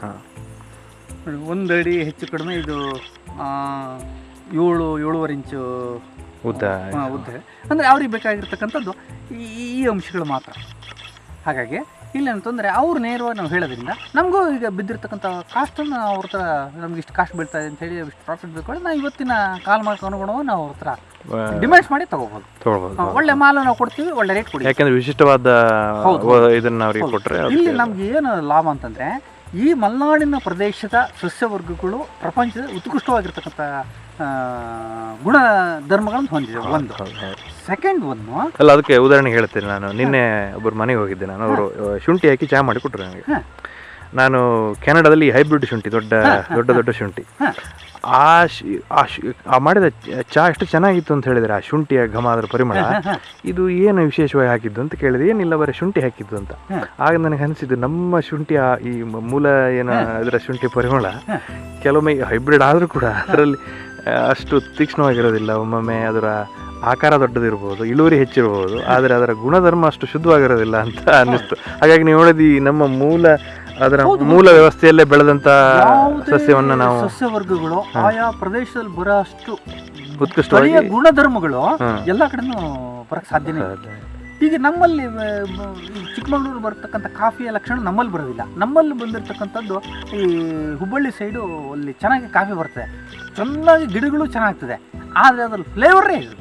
ಹಾಂ. ಒಂದು ಅಡಿ ಹೆಚ್ಚು ಕಡಿಮೆ ಇದು ಏಳು ಏಳುವರೆ ಇಂಚು ಉದ್ದ. ಉದ್ದ. ಅಂದರೆ ಅವ್ರಿಗೆ ಬೇಕಾಗಿರ್ತಕ್ಕಂಥದ್ದು ಈ ಈ ಅಂಶಗಳು ಮಾತ್ರ. ಹಾಗಾಗಿ ಇಲ್ಲೇನಂತಂದರೆ ಅವ್ರು ನೇರವಾಗಿ ನಾವು ಹೇಳೋದ್ರಿಂದ ನಮಗೂ ಈಗ ಬಿದ್ದಿರ್ತಕ್ಕಂಥ ಕಾಸ್ಟನ್ನು ಅವ್ರ ಹತ್ರ ನಮ್ಗೆ ಇಷ್ಟು ಕಾಸ್ಟ್ ಬೀಳ್ತಾ ಇದೆ ಅಂತ ಹೇಳಿ ಇಷ್ಟು ಪ್ರಾಫಿಟ್ ಬೇಕು ನಾವು ಇವತ್ತಿನ ಕಾಲ್ ಮಾರ್ಕ್ ಅನುಗುಣವಾಗಿ ನಾವು ಅವ್ರ ಹತ್ರ ಡಿಮ್ಯಾಂಡ್ಸ್ ಮಾಡಿ ತಗೋಬೋದು. ತೊಗೊಳ್ಬೋದು ಒಳ್ಳೆ ಮಾಲು ನಾವು ಕೊಡ್ತೀವಿ ಒಳ್ಳೆ ರೇಟ್ ಕೊಡಿ ಯಾಕಂದ್ರೆ ವಿಶಿಷ್ಟವಾದ. ಇದನ್ನ ಅವ್ರಿಗೆ ಕೊಟ್ಟರೆ ಇಲ್ಲಿ ನಮ್ಗೆ ಏನು ಲಾಭ ಅಂತಂದರೆ ಈ ಮಲೆನಾಡಿನ ಪ್ರದೇಶದ ಸಸ್ಯವರ್ಗಗಳು ಪ್ರಪಂಚದ ಉತ್ಕೃಷ್ಟವಾಗಿರ್ತಕ್ಕಂಥ ಗುಣ ಧರ್ಮಗಳನ್ನು ಹೊಂದಿದೆ ಒಂದು. ಸೆಕೆಂಡ್ ಒಂದು ಅಲ್ಲ ಅದಕ್ಕೆ ಉದಾಹರಣೆ ಹೇಳ್ತೀನಿ ನಾನು. ನಿನ್ನೆ ಒಬ್ಬರು ಮನೆಗೆ ಹೋಗಿದ್ದೆ ನಾನು. ಅವರು ಶುಂಠಿ ಹಾಕಿ ಚಹಾ ಮಾಡಿ ಕೊಟ್ಟರು ನನಗೆ ನಾನು ಕೆನಡಾದಲ್ಲಿ ಹೈಬ್ರಿಡ್ ಶುಂಠಿ ದೊಡ್ಡ ದೊಡ್ಡ ದೊಡ್ಡ ಶುಂಠಿ. ಆ ಶಿ- ಆ ಶು- ಆ ಮಾಡಿದ ಚ- ಚಹಾ ಎಷ್ಟು ಚೆನ್ನಾಗಿತ್ತು ಅಂತ ಹೇಳಿದ್ರೆ ಆ ಶುಂಠಿಯ ಘಮ ಅದರ ಪರಿಮಳ ಇದು ಏನು ವಿಶೇಷವಾಗಿ ಹಾಕಿದ್ದು ಅಂತ ಕೇಳಿದೆ. ಏನಿಲ್ಲ ಬರೀ ಶುಂಠಿ ಹಾಕಿದ್ದು ಅಂತ. ಆಗ ನನಗೆ ಅನಿಸಿದ್ದು ನಮ್ಮ ಶುಂಠಿಯ ಈ ಮೂಲ ಏನು ಅದರ ಶುಂಠಿ ಪರಿಮಳ ಕೆಲವೊಮ್ಮೆ ಹೈಬ್ರಿಡ್ ಆದರೂ ಕೂಡ ಅದರಲ್ಲಿ ಅಷ್ಟು ತೀಕ್ಷ್ಣವಾಗಿರೋದಿಲ್ಲ. ಒಮ್ಮೊಮ್ಮೆ ಅದರ ಆಕಾರ ದೊಡ್ಡದಿರ್ಬೋದು ಇಳುವರಿ ಹೆಚ್ಚಿರ್ಬೋದು ಆದರೆ ಅದರ ಗುಣಧರ್ಮ ಅಷ್ಟು ಶುದ್ಧವಾಗಿರೋದಿಲ್ಲ ಅಂತ ಅನ್ನಿಸ್ತು. ಹಾಗಾಗಿ ನೀವು ಹೇಳಿದ ಈ ನಮ್ಮ ಮೂಲ ಅದರ ಮೂಲ ವ್ಯವಸ್ಥೆಯಲ್ಲೇ ಬೆಳೆದಂತ ಸಸ್ಯವನ್ನು ನಾವು ಸಸ್ಯವರ್ಗಗಳು ಆಯಾ ಪ್ರದೇಶದಲ್ಲಿ ಬರೋ ಅಷ್ಟು ಉತ್ಕೃಷ್ಟವಾಗಿ ಗುಣಧರ್ಮಗಳು. ಎಲ್ಲ ಕಡೆನೂ ಬರಕ್ಕೆ ಸಾಧ್ಯನೇ ಈಗ ನಮ್ಮಲ್ಲಿ ಚಿಕ್ಕಮಗಳೂರು ಬರ್ತಕ್ಕಂಥ ಕಾಫಿಯ ಲಕ್ಷಣ ನಮ್ಮಲ್ಲಿ ಬರೋದಿಲ್ಲ. ನಮ್ಮಲ್ಲಿ ಬಂದಿರತಕ್ಕಂಥದ್ದು ಈ ಹುಬ್ಬಳ್ಳಿ ಸೈಡು ಅಲ್ಲಿ ಚೆನ್ನಾಗಿ ಕಾಫಿ ಬರ್ತದೆ. ಚೆನ್ನಾಗಿ ಗಿಡಗಳು ಚೆನ್ನಾಗ್ತದೆ. ಆದರೆ ಅದ್ರಲ್ಲಿ ಫ್ಲೇವರೇ ಇಲ್ಲ.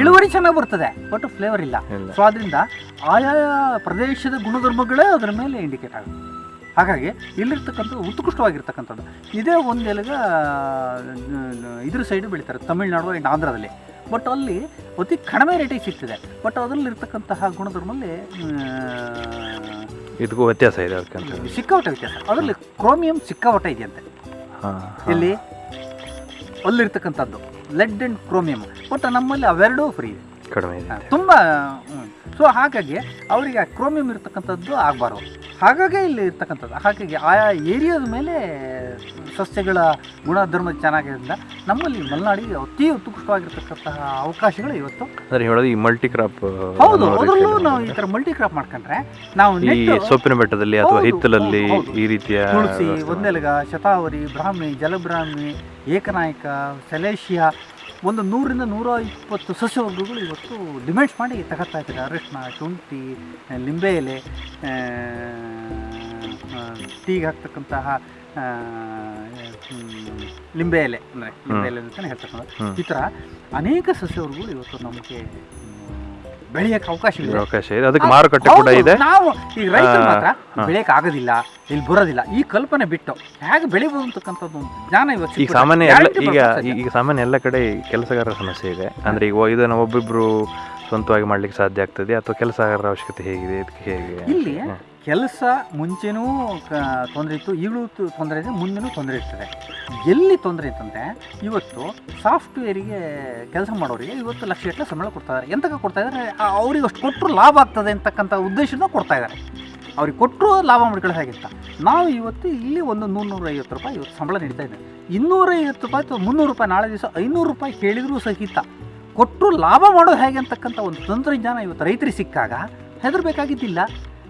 ಇಳುವರಿ ಚೆನ್ನಾಗಿ ಬರ್ತದೆ ಬಟ್ ಫ್ಲೇವರ್ ಇಲ್ಲ. ಸೊ ಅದರಿಂದ ಆಯಾ ಪ್ರದೇಶದ ಗುಣಧರ್ಮಗಳೇ ಅದರ ಮೇಲೆ ಇಂಡಿಕೇಟ್ ಆಗುತ್ತೆ. ಹಾಗಾಗಿ ಇಲ್ಲಿರ್ತಕ್ಕಂಥದ್ದು ಉತ್ಕೃಷ್ಟವಾಗಿರ್ತಕ್ಕಂಥದ್ದು. ಇದೇ ಒಂದೆಲಗ ಇದ್ರ ಸೈಡು ಬೆಳೀತಾರೆ ತಮಿಳ್ನಾಡು ಆ್ಯಂಡ್ ಆಂಧ್ರದಲ್ಲಿ. ಬಟ್ ಅಲ್ಲಿ ಅತಿ ಕಡಿಮೆ ರೇಟಿಗೆ ಸಿಗ್ತಿದೆ. ಬಟ್ ಅದರಲ್ಲಿರ್ತಕ್ಕಂತಹ ಗುಣಧರ್ಮಲ್ಲಿ ಇದಕ್ಕೂ ವ್ಯತ್ಯಾಸ ಇದೆ ಸಿಕ್ಕಾಪಟ್ಟೆ ವ್ಯತ್ಯಾಸ. ಅದರಲ್ಲಿ ಕ್ರೋಮಿಯಂ ಸಿಕ್ಕಾಪಟ್ಟೆ ಇದೆಯಂತೆ ಇಲ್ಲಿ ಅಲ್ಲಿರ್ತಕ್ಕಂಥದ್ದು ಲೆಡ್ ಆ್ಯಂಡ್ ಕ್ರೋಮಿಯಂ. ಬಟ್ ನಮ್ಮಲ್ಲಿ ಅವೆರಡೂ ಫ್ರೀ ಇದೆ. ಕಡಿಮೆ ಇದೆ. ತುಂಬ ಸೊ ಹಾಗಾಗಿ ಅವರಿಗೆ ಕ್ರೋಮಿಯಂ ಇರ್ತಕ್ಕಂಥದ್ದು ಆಗಬಾರ್ದು. ಹಾಗಾಗಿ ಇಲ್ಲಿ ಇರ್ತಕ್ಕಂಥದ್ದು ಹಾಗಾಗಿ ಆಯಾ ಏರಿಯಾದ ಮೇಲೆ ಸಸ್ಯಗಳ ಗುಣಧರ್ಮ ಚೆನ್ನಾಗಿರೋದ್ರಿಂದ ನಮ್ಮಲ್ಲಿ ಮಲೆನಾಡಿಗೆ ಅತಿ ಉತ್ಕೃಷ್ಟವಾಗಿರ್ತಕ್ಕಂತಹ ಅವಕಾಶಗಳು ಇವತ್ತು ಅಂದ್ರೆ ಹೇಳೋದು ಈ ಮಲ್ಟಿ ಕ್ರಾಪ್ ಹೌದು ಅದರಲ್ಲೂ ನಾವು ಈ ಥರ ಮಲ್ಟಿ ಕ್ರಾಪ್ ಮಾಡ್ಕೊಂಡ್ರೆ ನಾವು ಈ ಸೊಪ್ಪಿನ ಬೆಟ್ಟದಲ್ಲಿ ಅಥವಾ ಹಿತ್ತಲಲ್ಲಿ. ಈ ರೀತಿಯ ತುಳಸಿ ಒಂದೆಲಗ ಶತಾವರಿ ಬ್ರಾಹ್ಮಿ ಜಲಬ್ರಾಹ್ಮಿ ಏಕನಾಯಕ ಸೆಲೇಶಿಯಾ ಒಂದು ನೂರಿಂದ ನೂರ ಇಪ್ಪತ್ತು ಸಸ್ಯವರ್ಗಗಳು ಇವತ್ತು ಡಿಮ್ಯಾಂಡ್ಸ್ ಮಾಡಿ ತಗೋತಾ ಇದ್ದಾರೆ. ಅರಿಶಿನ ಶುಂಠಿ ಲಿಂಬೆ ಎಲೆ ಟೀಗೆ ಹಾಕ್ತಕ್ಕಂತಹ ಲಿಂಬೆ ಎಲೆ ಅಂದರೆ ಲಿಂಬೆ ಎಲೆ ಅಂತಲೇ ಹೇಳ್ತಕ್ಕಂಥ ಈ ಥರ ಅನೇಕ ಸಸ್ಯವರ್ಗಗಳು ಇವತ್ತು ನಮಗೆ ಬೆಳೆಯೋಕ್ಕೆ ಇದೆ ಅವಕಾಶ ಇದೆ. ಅದಕ್ಕೆ ಮಾರುಕಟ್ಟೆ ಕೂಡ ಇದೆ. ನಾವು ಈಗ ರೈತರು ಮಾತ್ರ ಬೆಳೆಯಕ್ಕೆ ಬೆಳೆಯಕ್ ಆಗೋದಿಲ್ಲ ಇಲ್ಲಿ ಬರೋದಿಲ್ಲ. ಈ ಕಲ್ಪನೆ ಬಿಟ್ಟು ಹೇಗೆ ಬೆಳಿಬೋದು ಅಂತಕ್ಕಂಥದ್ದು ಒಂದು ಜ್ಞಾನ ಇವತ್ತು ಈಗ ಸಾಮಾನ್ಯ ಎಲ್ಲ ಈಗ ಈಗ ಸಾಮಾನ್ಯ ಎಲ್ಲ ಕಡೆ ಈ ಕೆಲಸಗಾರರ ಸಮಸ್ಯೆ ಇದೆ. ಅಂದ್ರೆ ಈಗ ಇದನ್ನು ಒಬ್ಬೊಬ್ಬರು ಸ್ವಂತವಾಗಿ ಮಾಡ್ಲಿಕ್ಕೆ ಸಾಧ್ಯ ಆಗ್ತದೆ ಅಥವಾ ಕೆಲಸಗಾರರ ಅವಶ್ಯಕತೆ ಹೇಗಿದೆ ಇದಕ್ಕೆ ಹೇಗೆ? ಇಲ್ಲಿ. ಕೆಲಸ ಮುಂಚೆನೂ ತೊಂದರೆ ಇತ್ತು, ಈಗಲೂ ತೊಂದರೆ ಇದೆ, ಮುಂದೆನೂ ತೊಂದರೆ ಇರ್ತದೆ. ಎಲ್ಲಿ ತೊಂದರೆ ಇತ್ತಂತೆ ಇವತ್ತು ಸಾಫ್ಟ್ವೇರಿಗೆ ಕೆಲಸ ಮಾಡೋರಿಗೆ ಇವತ್ತು ಲಕ್ಷ ಗಟ್ಟಲೆ ಸಂಬಳ ಕೊಡ್ತಾ ಇದ್ದಾರೆ ಎಂತಕ್ಕೆ ಕೊಡ್ತಾ ಇದ್ದಾರೆ ಆ- ಅವ್ರಿಗೆ ಅಷ್ಟು ಕೊಟ್ಟರು ಲಾಭ ಆಗ್ತದೆ ಅಂತಕ್ಕಂಥ ಉದ್ದೇಶನ ಕೊಡ್ತಾ ಇದ್ದಾರೆ ಅವ್ರಿಗೆ ಕೊಟ್ಟರು ಲಾಭ ಮಾಡ್ಕೊಳ್ಳೋ ಹಾಗಿತ್ತ ನಾವು ಇವತ್ತು ಇಲ್ಲಿ ಒಂದು ನೂರೈವತ್ತು ರೂಪಾಯಿ ಇವತ್ತು ಸಂಬಳ ನೀಡ್ತಾ ಇದ್ದೇವೆ. ಇನ್ನೂರೈವತ್ತು ರೂಪಾಯಿ ಅಥವಾ ಮುನ್ನೂರು ರೂಪಾಯಿ ನಾಳೆ ದಿವಸ ಐನೂರು ರೂಪಾಯಿ ಕೇಳಿದರೂ ಸಹಿತ ಕೊಟ್ಟರು ಲಾಭ ಮಾಡೋದು ಹೇಗೆ ಅಂತಕ್ಕಂಥ ಒಂದು ತಂತ್ರಜ್ಞಾನ ಇವತ್ತು ರೈತರಿಗೆ ಸಿಕ್ಕಾಗ ಹೆದರ್ಬೇಕಾಗಿದ್ದಿಲ್ಲ.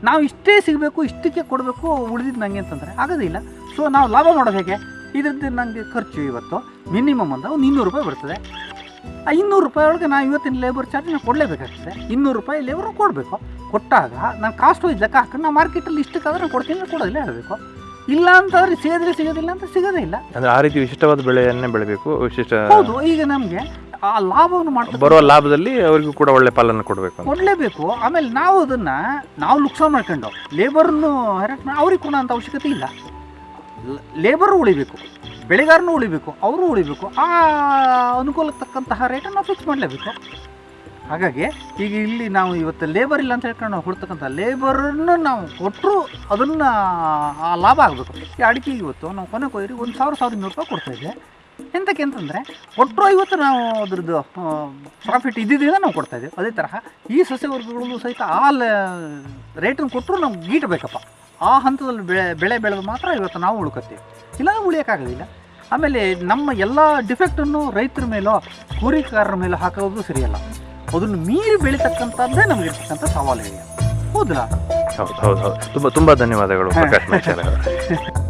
ನಾವು ಇಷ್ಟೇ ಸಿಗಬೇಕು ಇಷ್ಟಕ್ಕೆ ಕೊಡಬೇಕು ಉಳಿದಿದ್ದು ನನಗೆ ಅಂತಂದರೆ ಆಗೋದಿಲ್ಲ ಸೊ ನಾವು ಲಾಭ ನೋಡೋದು ಹೇಗೆ? ಇದ್ರದ್ದು ನನಗೆ ಖರ್ಚು ಇವತ್ತು ಮಿನಿಮಮ್ ಅಂತ ಒಂದು ಇನ್ನೂರು ರೂಪಾಯಿ ಬರ್ತದೆ. ಆ ಇನ್ನೂರು ರೂಪಾಯಿ ಒಳಗೆ ನಾವು ಇವತ್ತಿನ ಲೇಬರ್ ಚಾರ್ಜ್ ನಾವು ಕೊಡಲೇಬೇಕಾಗ್ತದೆ. ಇನ್ನೂರು ರೂಪಾಯಿ ಲೇಬರ್ ಕೊಡಬೇಕು. ಕೊಟ್ಟಾಗ ನಾನು ಕಾಸ್ಟ್ ವೈಸ್ ಲೆಕ್ಕ ಹಾಕೊಂಡು ನಾವು ಮಾರ್ಕೆಟಲ್ಲಿ ಇಷ್ಟಕ್ಕಾದ್ರೆ ನಾನು ಕೊಡ್ತೀನಿ ಕೊಡೋದಿಲ್ಲ ಹೇಳಬೇಕು. ಇಲ್ಲ ಅಂತಂದ್ರೆ ಸಿಗೋದ್ರೆ ಸಿಗೋದಿಲ್ಲ ಅಂತ ಸಿಗೋದೇ ಇಲ್ಲ. ಅಂದ್ರೆ ಆ ರೀತಿ ವಿಶಿಷ್ಟವಾದ ಬೆಳೆಯನ್ನೇ ಬೆಳೆಬೇಕು ವಿಶಿಷ್ಟ ಹೌದು ಈಗ ನಮಗೆ ಆ ಲಾಭವನ್ನು ಮಾಡ್ತಾರೆ ಬರೋ ಲಾಭದಲ್ಲಿ ಅವರಿಗೂ ಕೂಡ ಒಳ್ಳೆ ಪಾಲನ್ನು ಕೊಡಬೇಕು ಕೊಡಲೇಬೇಕು. ಆಮೇಲೆ ನಾವು ಅದನ್ನು ನಾವು ನುಕ್ಸಾನ್ ಮಾಡ್ಕೊಂಡು ಲೇಬರ್ನು ಹೆರಾಟ್ ಮಾಡಿ ಅವ್ರಿಗೆ ಕೊಡೋ ಅಂಥ ಅವಶ್ಯಕತೆ ಇಲ್ಲ. ಲೇಬರ್ ಉಳಿಬೇಕು ಬೆಳೆಗಾರನು ಉಳಿಬೇಕು ಅವರು ಉಳಿಬೇಕು. ಆ ಅನುಕೂಲಕ್ಕೆ ತಕ್ಕಂತಹ ರೇಟನ್ನು ನಾವು ಫಿಕ್ಸ್ ಮಾಡಲೇಬೇಕು. ಹಾಗಾಗಿ ಈಗ ಇಲ್ಲಿ ನಾವು ಇವತ್ತು ಲೇಬರ್ ಇಲ್ಲ ಅಂತ ಹೇಳ್ಕೊಂಡು ನಾವು ಕೊಡ್ತಕ್ಕಂಥ ಲೇಬರನ್ನು ನಾವು ಕೊಟ್ಟರು ಅದನ್ನು ಆ ಲಾಭ ಆಗಬೇಕು. ಈ ಅಡಿಕೆಗೆ ಇವತ್ತು ನಾವು ಕೊನೆ ಕೊಯ್ರಿ ಒಂದು ಸಾವಿರ ಸಾವಿರದ ಇನ್ನೂರು ರೂಪಾಯಿ ಕೊಡ್ತಾ ಇದ್ದೆ. ಎಂತಕ್ಕೆ ಅಂತಂದರೆ ಒಟ್ಟು ಐವತ್ತು ನಾವು ಅದ್ರದ್ದು ಪ್ರಾಫಿಟ್ ಇದ್ದಿದ್ದರಿಂದ ನಾವು ಕೊಡ್ತಾ ಇದ್ದೀವಿ. ಅದೇ ತರಹ ಈ ಸಸ್ಯವರ್ಗಗಳು ಸಹಿತ ಆ ರೇಟನ್ನು ಕೊಟ್ಟರು ನಾವು ಗೀಟಬೇಕಪ್ಪ ಆ ಹಂತದಲ್ಲಿ ಬೆಳೆ ಬೆಳೆ ಬೆಳೆದು ಮಾತ್ರ ಇವತ್ತು ನಾವು ಉಳ್ಕೊತೀವಿ ಇಲ್ಲ ಉಳಿಯೋಕ್ಕಾಗೋದಿಲ್ಲ ಆಮೇಲೆ ನಮ್ಮ ಎಲ್ಲ ಡಿಫೆಕ್ಟನ್ನು ರೈತರ ಮೇಲೋ ಕೂಲಿಕಾರರ ಮೇಲೋ ಹಾಕೋದು ಸರಿಯಲ್ಲ. ಅದನ್ನು ಮೀರಿ ಬೆಳೀತಕ್ಕಂಥದ್ದೇ ನಮಗಿರ್ತಕ್ಕಂಥ ಸವಾಲು ಇದೆ ಹೌದಾ? ಹೌದು ಹೌದು ಹೌದು. ತುಂಬ ತುಂಬ ಧನ್ಯವಾದಗಳು [LAUGHS]